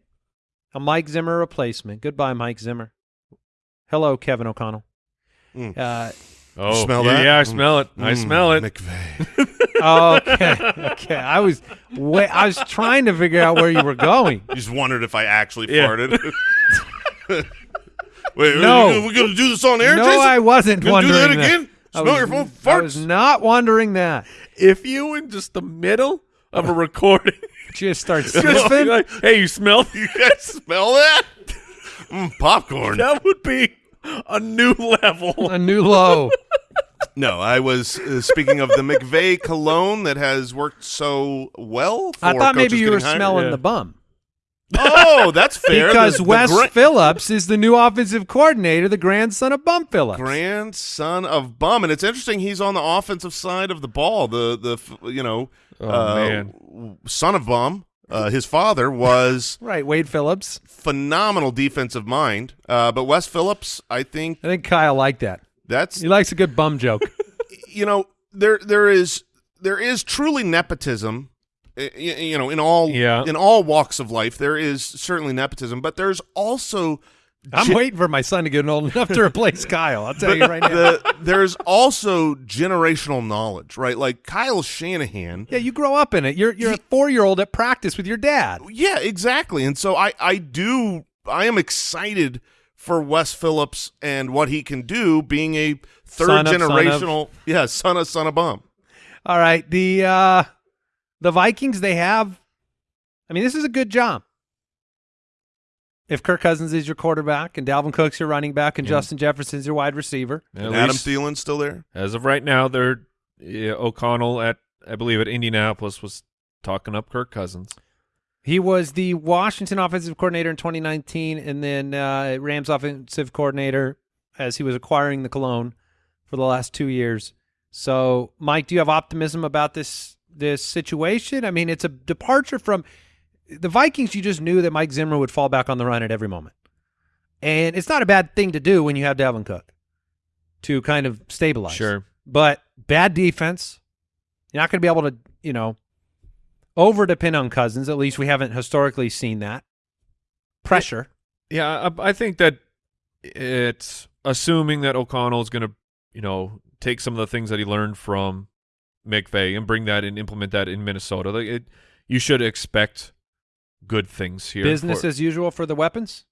a Mike Zimmer replacement. Goodbye, Mike Zimmer. Hello, Kevin O'Connell. Mm. Uh, Oh, smell yeah, that? Yeah, I smell it. I Mm, smell it. McVay. okay, okay. I was wait, I was trying to figure out where you were going. You just wondered if I actually Yeah. farted. Wait, No. we're going to do this on air, no, Jason? I wasn't You gonna wondering do that again? I Smell was- your phone I was not wondering that. If you in just the middle of a recording, Just start just sniffing. like, hey, you smell? You guys smell that? Mm, popcorn. that would be a new level. a new low. No, I was uh, speaking of the McVay cologne that has worked so well. For I thought maybe you were hired. smelling Yeah. the bum. Oh, that's fair. Because The- the Wes gra- Phillips is the new offensive coordinator, the grandson of Bum Phillips. grandson of Bum, and it's interesting. He's on the offensive side of the ball. The the you know Oh, uh, son of Bum. Uh, his father was Right, Wade Phillips. phenomenal defensive mind, uh, but Wes Phillips, I think I think Kyle liked that. that's He likes a good bum joke. you know there there is there is truly nepotism y- y- you know in all Yeah. in all walks of life there is certainly nepotism but there's also I'm ge- waiting for my son to get old enough to replace Kyle. I'll tell you right now. the, there's also generational knowledge right like Kyle Shanahan yeah, you grow up in it. You're you're a four year old at practice with your dad. yeah exactly and so I I do I am excited for Wes Phillips and what he can do being a third Son of- son of. generational yeah son of son of bum All right, the uh, the Vikings they have. I mean, this is a good job. If Kirk Cousins is your quarterback and Dalvin Cook's your running back and Yeah. Justin Jefferson's your wide receiver, At and Adam least Thielen's still there as of right now, they're yeah, O'Connell at I believe at Indianapolis was talking up Kirk Cousins. He was the Washington offensive coordinator in 2019, and then uh, Rams offensive coordinator as he was acquiring the cologne for the last two years. So, Mike, do you have optimism about this this situation? I mean, it's a departure from the Vikings. You just knew that Mike Zimmer would fall back on the run at every moment, and it's not a bad thing to do when you have Dalvin Cook to kind of stabilize. Sure. but bad defense. You're not going to be able to, you know, over depend on Cousins. At least we haven't historically seen that pressure. Yeah, I, I think that it's assuming that O'Connell is going to, you know, take some of the things that he learned from McVay and bring that and implement that in Minnesota. Like it, you should expect good things here. Business for- as usual for the weapons.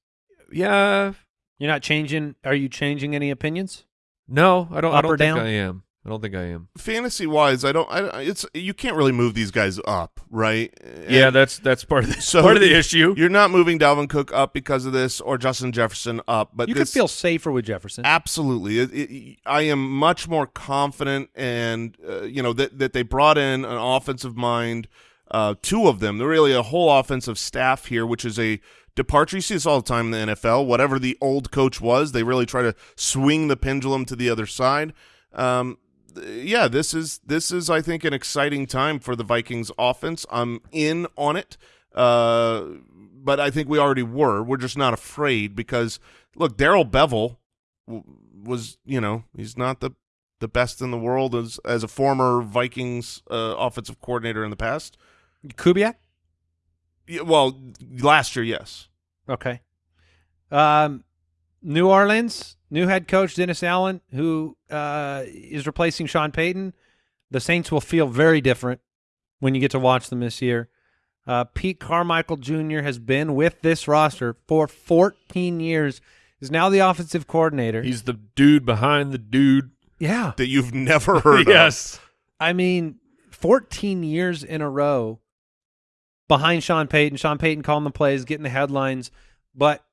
yeah. You're not changing. Are you changing any opinions? No, I don't. I Up don't or think down? I am. I don't think I am. fantasy wise, I don't. I, it's you can't really move these guys up, right? yeah, that's that's part of the, so part of the issue. You're not moving Dalvin Cook up because of this, or Justin Jefferson up. But you this, could feel safer with Jefferson. absolutely. It, it, I am much more confident, and uh, you know that that they brought in an offensive mind. Uh, two of them. They're really a whole offensive staff here, which is a departure. You see this all the time in the NFL. Whatever the old coach was, they really try to swing the pendulum to the other side. Um, yeah, this is this is I think an exciting time for the Vikings offense. I'm in on it. Uh, but I think we already were. We're just not afraid because look, Darrell Bevell w- was, you know, he's not the the best in the world as as a former Vikings uh, offensive coordinator in the past. Kubiak. Yeah, well, last year, yes. Okay. Um, New Orleans, new head coach Dennis Allen, who uh, is replacing Sean Payton. The Saints will feel very different when you get to watch them this year. Uh, Pete Carmichael Jr. has been with this roster for 14 years. Is now the offensive coordinator. He's the dude behind the dude. yeah, That you've never heard of. yes. I mean, 14 years in a row behind Sean Payton. Sean Payton calling the plays, getting the headlines, but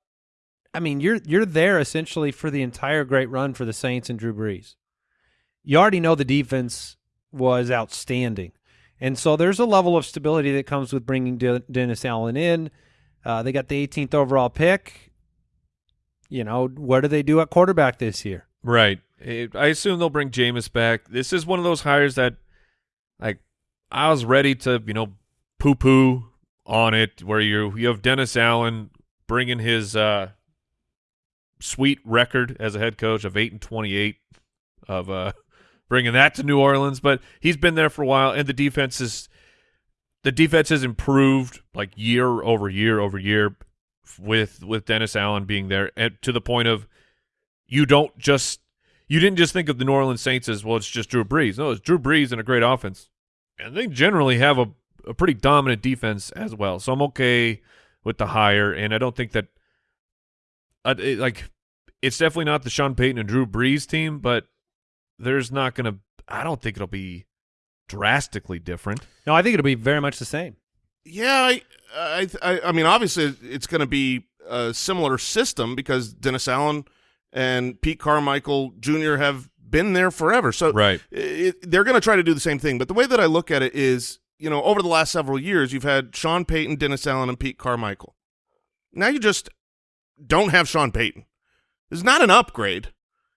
I mean, you're you're there essentially for the entire great run for the Saints and Drew Brees. You already know the defense was outstanding, and so there's a level of stability that comes with bringing De- Dennis Allen in. Uh, they got the 18th overall pick. You know, what do they do at quarterback this year? Right. It- I assume they'll bring Jameis back. This is one of those hires that, like, I was ready to, you know, poo poo on it. Where you you have Dennis Allen bringing his uh, sweet record as a head coach of eight and twenty eight, of uh, bringing that to New Orleans. But he's been there for a while, and the defense is the defense has improved like year over year over year with with Dennis Allen being there, and to the point of you don't just you didn't just think of the New Orleans Saints as well. It's just Drew Brees. No, it's Drew Brees and a great offense, and they generally have a a pretty dominant defense as well. So I'm okay with the hire, and I don't think that uh, it, like it's definitely not the Sean Payton and Drew Brees team, but there's not gonna. I don't think it'll be drastically different. No, I think it'll be very much the same. Yeah, I, I, I, I mean, obviously, it's going to be a similar system because Dennis Allen and Pete Carmichael Jr. have been there forever. So Right. it, they're going to try to do the same thing. But the way that I look at it is, you know, over the last several years, you've had Sean Payton, Dennis Allen, and Pete Carmichael. Now you just don't have Sean Payton. It's not an upgrade.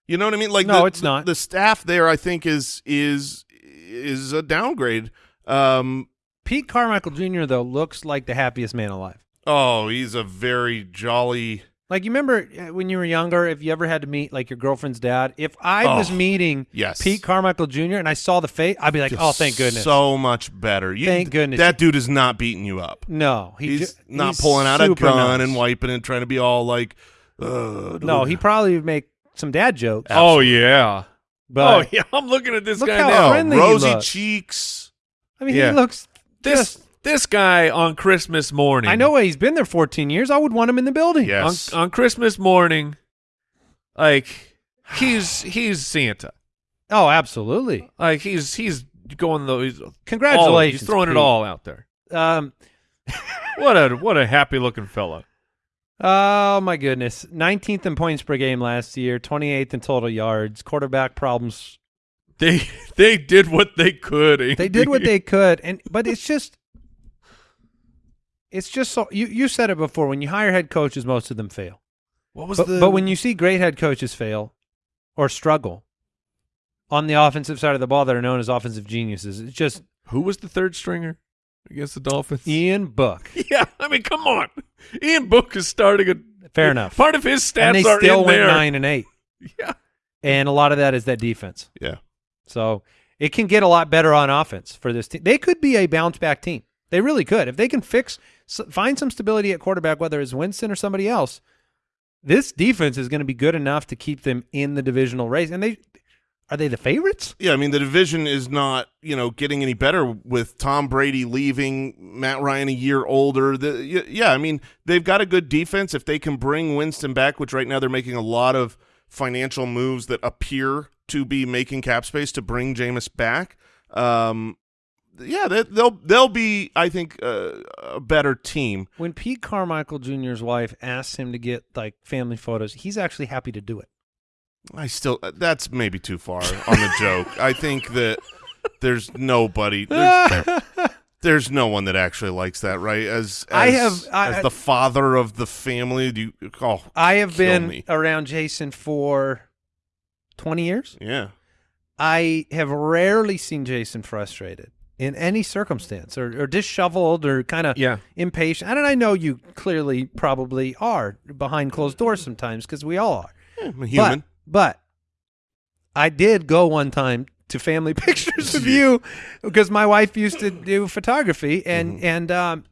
You know what I mean? Like No, the- it's the- not. The staff there, I think, is is is a downgrade. Um, Pete Carmichael Jr. though looks like the happiest man alive. Oh, he's a very jolly. Like you remember uh, when you were younger, if you ever had to meet like your girlfriend's dad, if I was Oh, meeting yes. Pete Carmichael Jr. and I saw the face, I'd be like, oh, thank goodness. So much better. You, Thank goodness. That dude is not beating you up. no, he He's ju- not he's pulling out a gun nice. and wiping and trying to be all like. Uh, No, he probably would make some dad jokes. Oh yeah. but oh yeah. I'm looking at this Look guy how now. friendly he rosy looks. cheeks. I mean, Yeah. he looks. This just- this guy on Christmas morning. I know he's been there 14 years. I would want him in the building. Yes. on, on Christmas morning, like he's he's Santa. Oh, absolutely. Like he's he's going though. He's all- Congratulations. he's throwing it all out there. Um, What a what a happy looking fella. Oh my goodness! 19th in points per game last year, 28th in total yards. Quarterback problems. They they did what they could. They did what they could, and but it's just, it's just so you you said it before. When you hire head coaches, most of them fail. What was But, the? but when you see great head coaches fail or struggle on the offensive side of the ball, that are known as offensive geniuses, it's just who was the third stringer against the Dolphins? Ian Book. Yeah, I mean, come on. Ian Book is starting a Fair enough. Part of his stats and they are still in went there. nine and eight, Yeah. and a lot of that is that defense. Yeah. So it can get a lot better on offense for this team. They could be a bounce back team. They really could. If they can fix, find some stability at quarterback, whether it's Winston or somebody else, this defense is going to be good enough to keep them in the divisional race. And they are they the favorites? Yeah, I mean the division is not you know getting any better with Tom Brady leaving, Matt Ryan a year older. The, yeah, I mean they've got a good defense. If they can bring Winston back, which right now they're making a lot of financial moves that appear to be making cap space to bring Jameis back. Um, yeah, they, they'll they'll be I think uh, a better team. When Pete Carmichael Jr.'s wife asks him to get like family photos, he's actually happy to do it. I still that's maybe too far on the joke. I think that there's nobody. There's, There's no one that actually likes that, right? As, as I have- I- as the father of the family. Do you? Oh, I have been me. around Jason for 20 years. yeah. I have rarely seen Jason frustrated in any circumstance or, or disheveled or kind of Yeah. impatient. And I know you clearly probably are behind closed doors sometimes because we all are. I'm a human. But, but I did go one time to family pictures of you because my wife used to do photography and Mm-hmm. and um,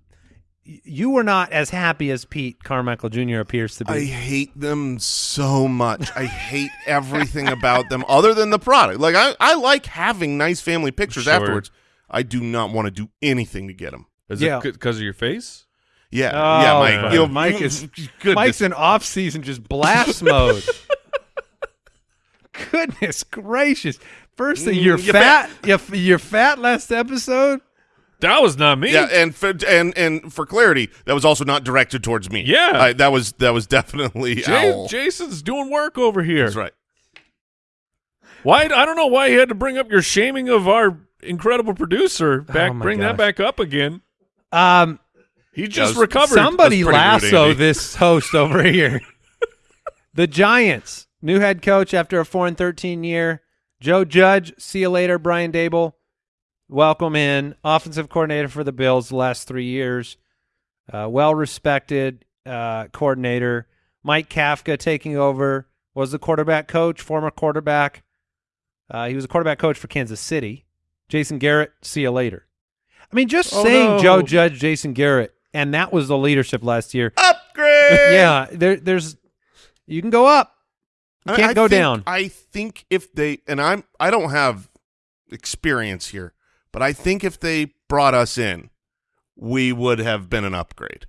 you were not as happy as Pete Carmichael Jr. appears to be. I hate them so much. I hate everything about them other than the product. Like I, I like having nice family pictures Sure. afterwards. I do not want to do anything to get him. Is Yeah. it because of your face? Yeah, Oh, yeah, Mike. right. You know, Mike is- goodness. Mike's in off season, just blast mode. Goodness gracious! First thing, Mm, you're you're fat. You're, you're fat. Last episode. That was not me. Yeah, and for, and and for clarity, that was also not directed towards me. Yeah. I, that was that was definitely Jay- Owl. Jason's doing work over here. That's right. Why? I don't know why you had to bring up your shaming of our incredible producer. Back, Oh bring that back up again. Um, He just was- recovered. somebody pretty rude, lasso this host over here. the Giants, new head coach after a four and thirteen year. Joe Judge, see you later. Brian Daboll, welcome in. Offensive coordinator for the Bills the last three years. Uh, well respected uh, coordinator. Mike Kafka taking over was the quarterback coach, former quarterback. Uh, he was a quarterback coach for Kansas City. Jason Garrett, see you later. I mean, just Oh, saying no. Joe Judge, Jason Garrett, and that was the leadership last year. Upgrade. yeah, there, there's you can go up, you I- can't I go think- down. I think if they and I'm I don't have experience here, but I think if they brought us in, we would have been an upgrade.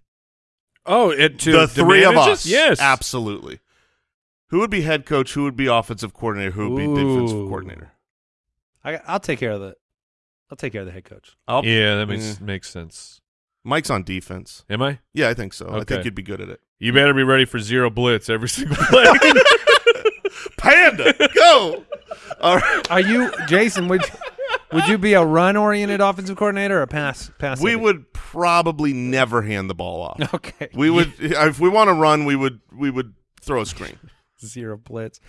Oh, it to the three of us, Yes, absolutely. Who would be head coach? Who would be offensive coordinator? Who would be defensive coordinator? I, I'll take care of the, I'll take care of the head coach. I'll, Yeah, that makes Yeah. makes sense. Mike's on defense. Am I? Yeah, I think so. I think you'd be good at it. You better be ready for zero blitz every single play. Panda, go! All right. Are you Jason? Would would you be a run oriented offensive coordinator or a pass pass? We heavy? would probably never hand the ball off. Okay, We would if we want to run, we would we would throw a screen. zero blitz.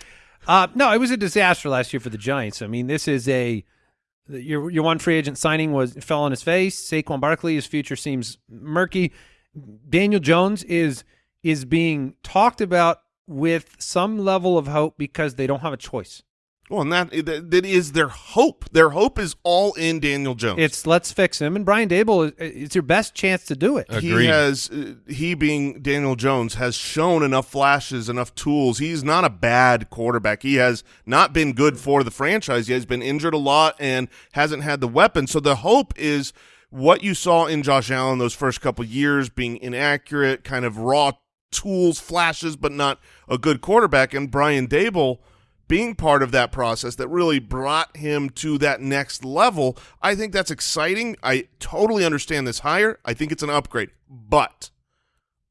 Uh, no, it was a disaster last year for the Giants. I mean, this is a your your one free agent signing was fell on his face. Saquon Barkley, his future seems murky. Daniel Jones is is being talked about with some level of hope because they don't have a choice. Well, and that that, that is their hope. Their hope is all in Daniel Jones. It's let's fix him, and Brian Daboll. is- It's your best chance to do it. he has uh, he being Daniel Jones has shown enough flashes, enough tools. He's not a bad quarterback. He has not been good for the franchise. He has been injured a lot and hasn't had the weapon. So the hope is what you saw in Josh Allen those first couple years being inaccurate, kind of raw tools, flashes, but not a good quarterback. And Brian Daboll being part of that process that really brought him to that next level. I think that's exciting. I totally understand this hire. I think it's an upgrade. But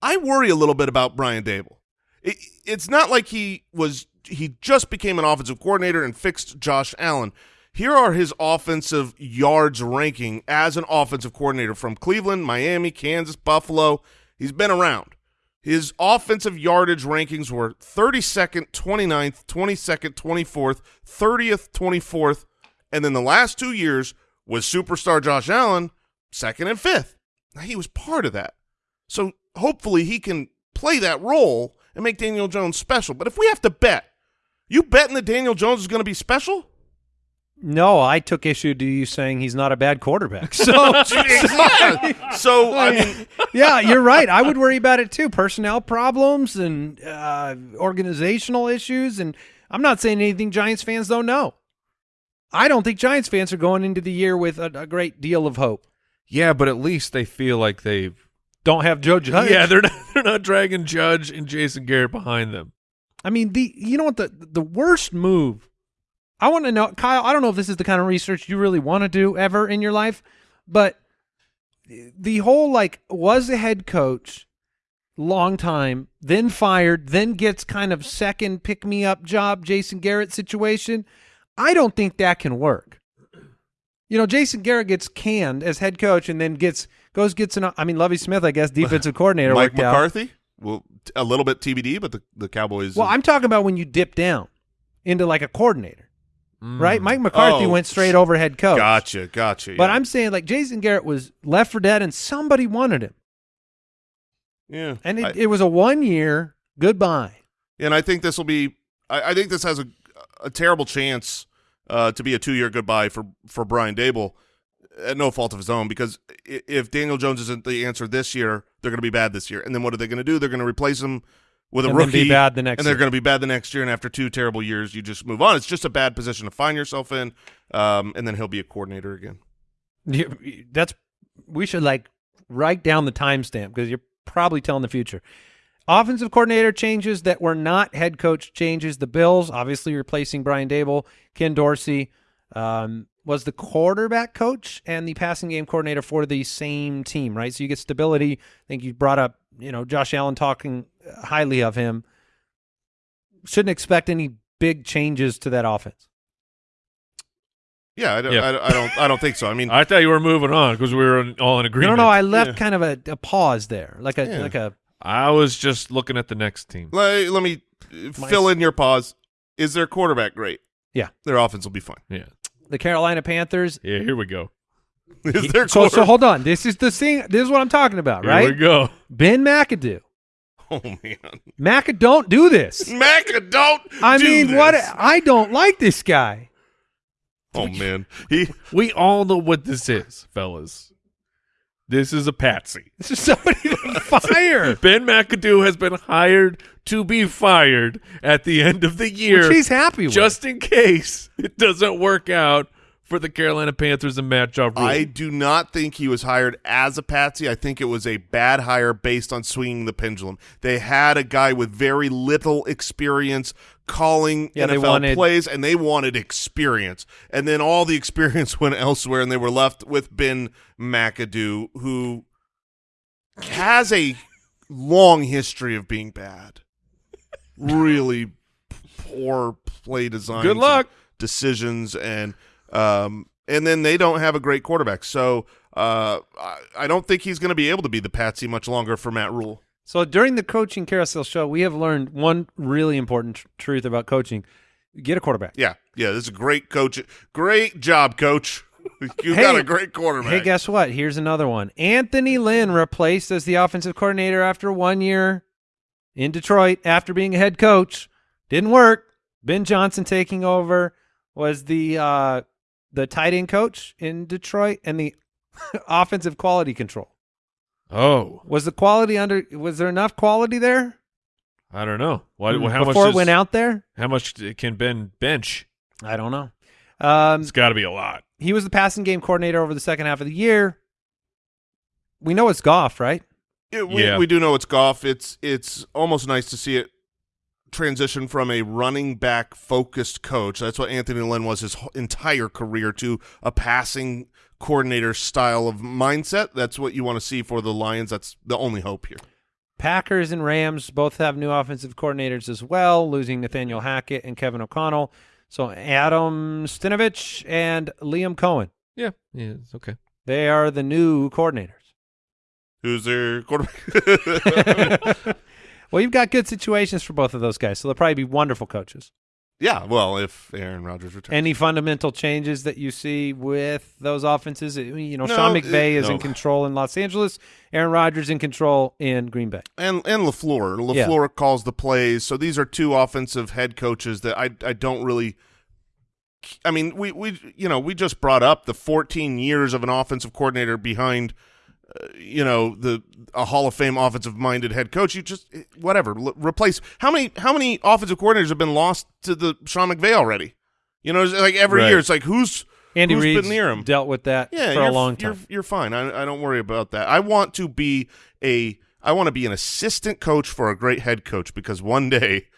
I worry a little bit about Brian Daboll. It, it's not like he was he just became an offensive coordinator and fixed Josh Allen. Here are his offensive yards ranking as an offensive coordinator from Cleveland, Miami, Kansas, Buffalo. He's been around. His offensive yardage rankings were 32nd, 29th, 22nd, 24th, 30th, 24th, and then the last two years was superstar Josh Allen, second and fifth. Now, he was part of that. So hopefully he can play that role and make Daniel Jones special. But if we have to bet, you betting that Daniel Jones is going to be special? No, I took issue to you saying he's not a bad quarterback. So, Yeah. so I mean, yeah, you're right. I would worry about it too. Personnel problems and uh, organizational issues. And I'm not saying anything Giants fans don't know. I don't think Giants fans are going into the year with a, a great deal of hope. yeah, but at least they feel like they've. Don't have Joe Judge. Yeah, they're not. They're not dragging Judge and Jason Garrett behind them. I mean, the you know what the the worst move. I want to know, Kyle. I don't know if this is the kind of research you really want to do ever in your life, but the whole like was a head coach, long time, then fired, then gets kind of second pick me up job, Jason Garrett situation. I don't think that can work. You know, Jason Garrett gets canned as head coach and then gets goes gets an. I mean, Lovie Smith, I guess, defensive coordinator. Mike worked out. McCarthy. Well, a little bit TBD, but the the Cowboys. Well, I'm talking about when you dip down into like a coordinator, right? Mm. Mike McCarthy Oh, went straight over head coach. gotcha, gotcha. But yeah. I'm saying like Jason Garrett was left for dead and somebody wanted him. yeah, And it, I- it was a one year goodbye. and I think this will be. I, I think this has a a terrible chance uh, to be a two year goodbye for for Brian Daboll, at no fault of his own. Because if Daniel Jones isn't the answer this year, they're going to be bad this year. And then what are they going to do? They're going to replace him with a And rookie, be bad the next and they're going to be bad the next year. And after two terrible years, you just move on. It's just a bad position to find yourself in. Um, and then he'll be a coordinator again. You- That's we should like write down the timestamp because you're probably telling the future. Offensive coordinator changes that were not head coach changes. The Bills obviously replacing Brian Daboll. Ken Dorsey um, was the quarterback coach and the passing game coordinator for the same team, right? So you get stability. I think you brought up, you know, Josh Allen talking highly of him. Shouldn't expect any big changes to that offense. Yeah, I don't, Yeah. I, I don't. I don't think so. I mean, I thought you were moving on because we were in- all in agreement. no, no. I left Yeah. kind of a, a pause there, like a Yeah. like a I was just looking at the next team. let, let me My- fill in your pause. Is their quarterback great? Yeah. their offense will be fine. Yeah, the Carolina Panthers. yeah. Here we go. Is their So, so hold on. This is the thing. This is what I'm talking about, right? Here we go. Ben McAdoo. Oh man, Maca, don't do this. Maca, don't. I do mean, what? I don't like this guy. Oh man, he. We all know what this is, fellas. This is a patsy. This is somebody to fire. Ben McAdoo has been hired to be fired at the end of the year, Which he's happy with. just in case it doesn't work out for the Carolina Panthers and Matt Job. I do not think he was hired as a patsy. I think it was a bad hire based on swinging the pendulum. They had a guy with very little experience calling Yeah, NFL wanted- plays, and they wanted experience. And then all the experience went elsewhere, and they were left with Ben McAdoo, who has a long history of being bad. Really poor play design. Good luck. decisions and um and then they don't have a great quarterback. So uh I, I don't think he's going to be able to be the patsy much longer for Matt Rhule. so during the coaching carousel show, we have learned one really important tr- truth about coaching: get a quarterback. Yeah. Yeah, this is a great coach. Great job, coach. You Hey- got a great quarterback. Hey, guess what? Here's another one. Anthony Lynn replaced as the offensive coordinator after one year in Detroit after being a head coach. Didn't work. Ben Johnson taking over was the uh, the tight end coach in Detroit and the offensive quality control. Oh, Was the quality under? Was there enough quality there I don't know. What? how before much it is- went out there? How much can Ben bench? I don't know. Um, It's got to be a lot. he was the passing game coordinator over the second half of the year. We know it's Goff, right? Yeah, we, Yeah. we do know it's golf. It's it's almost nice to see it transition from a running back focused coach. That's what Anthony Lynn was his entire career to a passing coordinator style of mindset. That's what you want to see for the Lions. That's the only hope here. Packers and Rams both have new offensive coordinators as well, losing Nathaniel Hackett and Kevin O'Connell. So Adam Stenavich and Liam Coen, Yeah, yeah, it's okay. they are the new coordinators. Who's their quarterback? well, you've got good situations for both of those guys, so they'll probably be wonderful coaches. yeah, well, if Aaron Rodgers returns. Any fundamental changes that you see with those offenses? You know, No, Sean McVay uh, is in control in Los Angeles, Aaron Rodgers in control in Green Bay. and and LaFleur. Yeah. LaFleur calls the plays. So these are two offensive head coaches that I I don't really. I mean, we we you know we just brought up the 14 years of an offensive coordinator behind, uh, you know the a Hall of Fame offensive minded head coach. You just whatever replace how many how many offensive coordinators have been lost to the Sean McVay already? You know, like every Right. year it's like who's Andy who's Reid's been near him. dealt with that yeah, for a long time. You're, you're fine. I, I don't worry about that. I want to be a I want to be an assistant coach for a great head coach because one day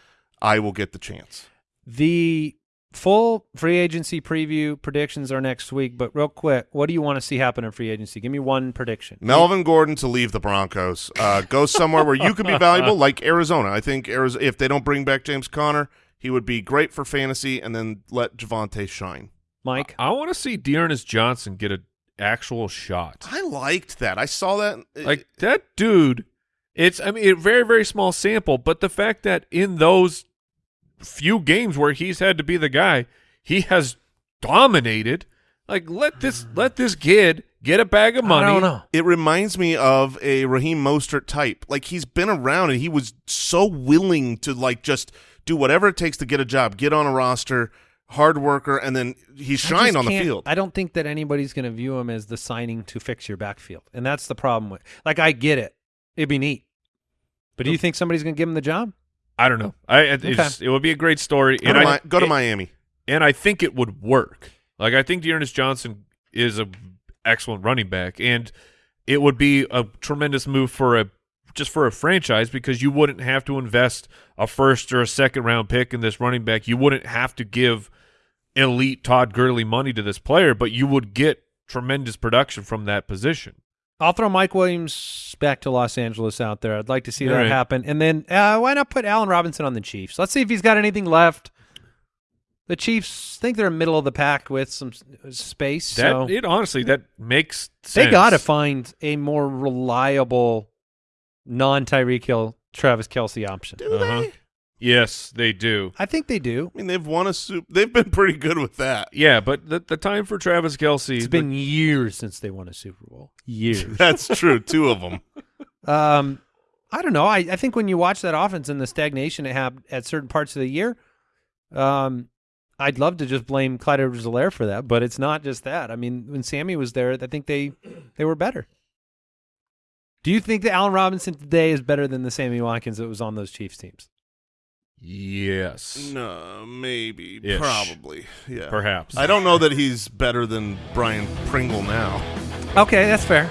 I will get the chance. The full free agency preview predictions are next week, but real quick, what do you want to see happen in free agency? Give me one prediction. Melvin Gordon to leave the Broncos, uh, go somewhere where you could be valuable, like Arizona. I think Arizona, if they don't bring back James Conner, he would be great for fantasy, and then let Javonte shine. Mike. I want to see D'Ernest Johnson get an actual shot. I liked that. I saw that. Like that dude. It's I mean a very very small sample, but the fact that in those few games where he's had to be the guy, he has dominated. Like let this let this kid get a bag of money. I don't know. it reminds me of a Raheem Mostert type. Like he's been around and he was so willing to like just do whatever it takes to get a job, get on a roster, hard worker, and then he shined on the field. I don't think that anybody's going to view him as the signing to fix your backfield, and that's the problem with. Like, I get it; it'd be neat, but do you think somebody's going to give him the job? I don't know. I it, it's- it would be a great story, go and to, I Mi- go to it- Miami. and I think it would work. Like I think D'Ernest Johnson is a excellent running back, and it would be a tremendous move for a just for a franchise because you wouldn't have to invest a first or a second round pick in this running back. You wouldn't have to give elite Todd Gurley money to this player, but you would get tremendous production from that position. I'll throw Mike Williams back to Los Angeles out there. I'd like to see All that right. happen, and then uh, why not put Allen Robinson on the Chiefs? Let's see if he's got anything left. The Chiefs think they're in middle of the pack with some space, That so it honestly that makes they got to find a more reliable non Tyreek Hill Travis Kelce option. Do Uh-huh. they? Yes, they do. I think they do. I mean, they've won a soup. They've been pretty good with that. Yeah, but the the time for Travis Kelce It's been years since they won a Super Bowl. Years. That's true. Two of them. um, I don't know. I, I think when you watch that offense and the stagnation it had at certain parts of the year, um, I'd love to just blame Clyde edwards for that, but it's not just that. I mean, when Sammy was there, I think they they were better. Do you think that Allen Robinson today is better than the Sammy Watkins that was on those Chiefs teams? Yes. No, maybe, Ish. probably, yeah. Perhaps. I don't know that he's better than Byron Pringle now. Okay, that's fair.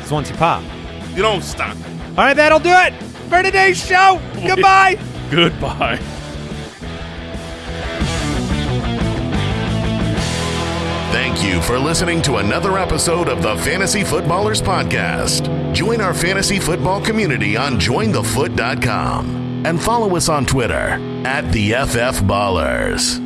It's once you pop. You don't stop. All right, that'll do it for today's show. Goodbye. Goodbye. Thank you for listening to another episode of the Fantasy Footballers Podcast. Join our fantasy football community on jointhefoot.com and follow us on Twitter at the FF Ballers.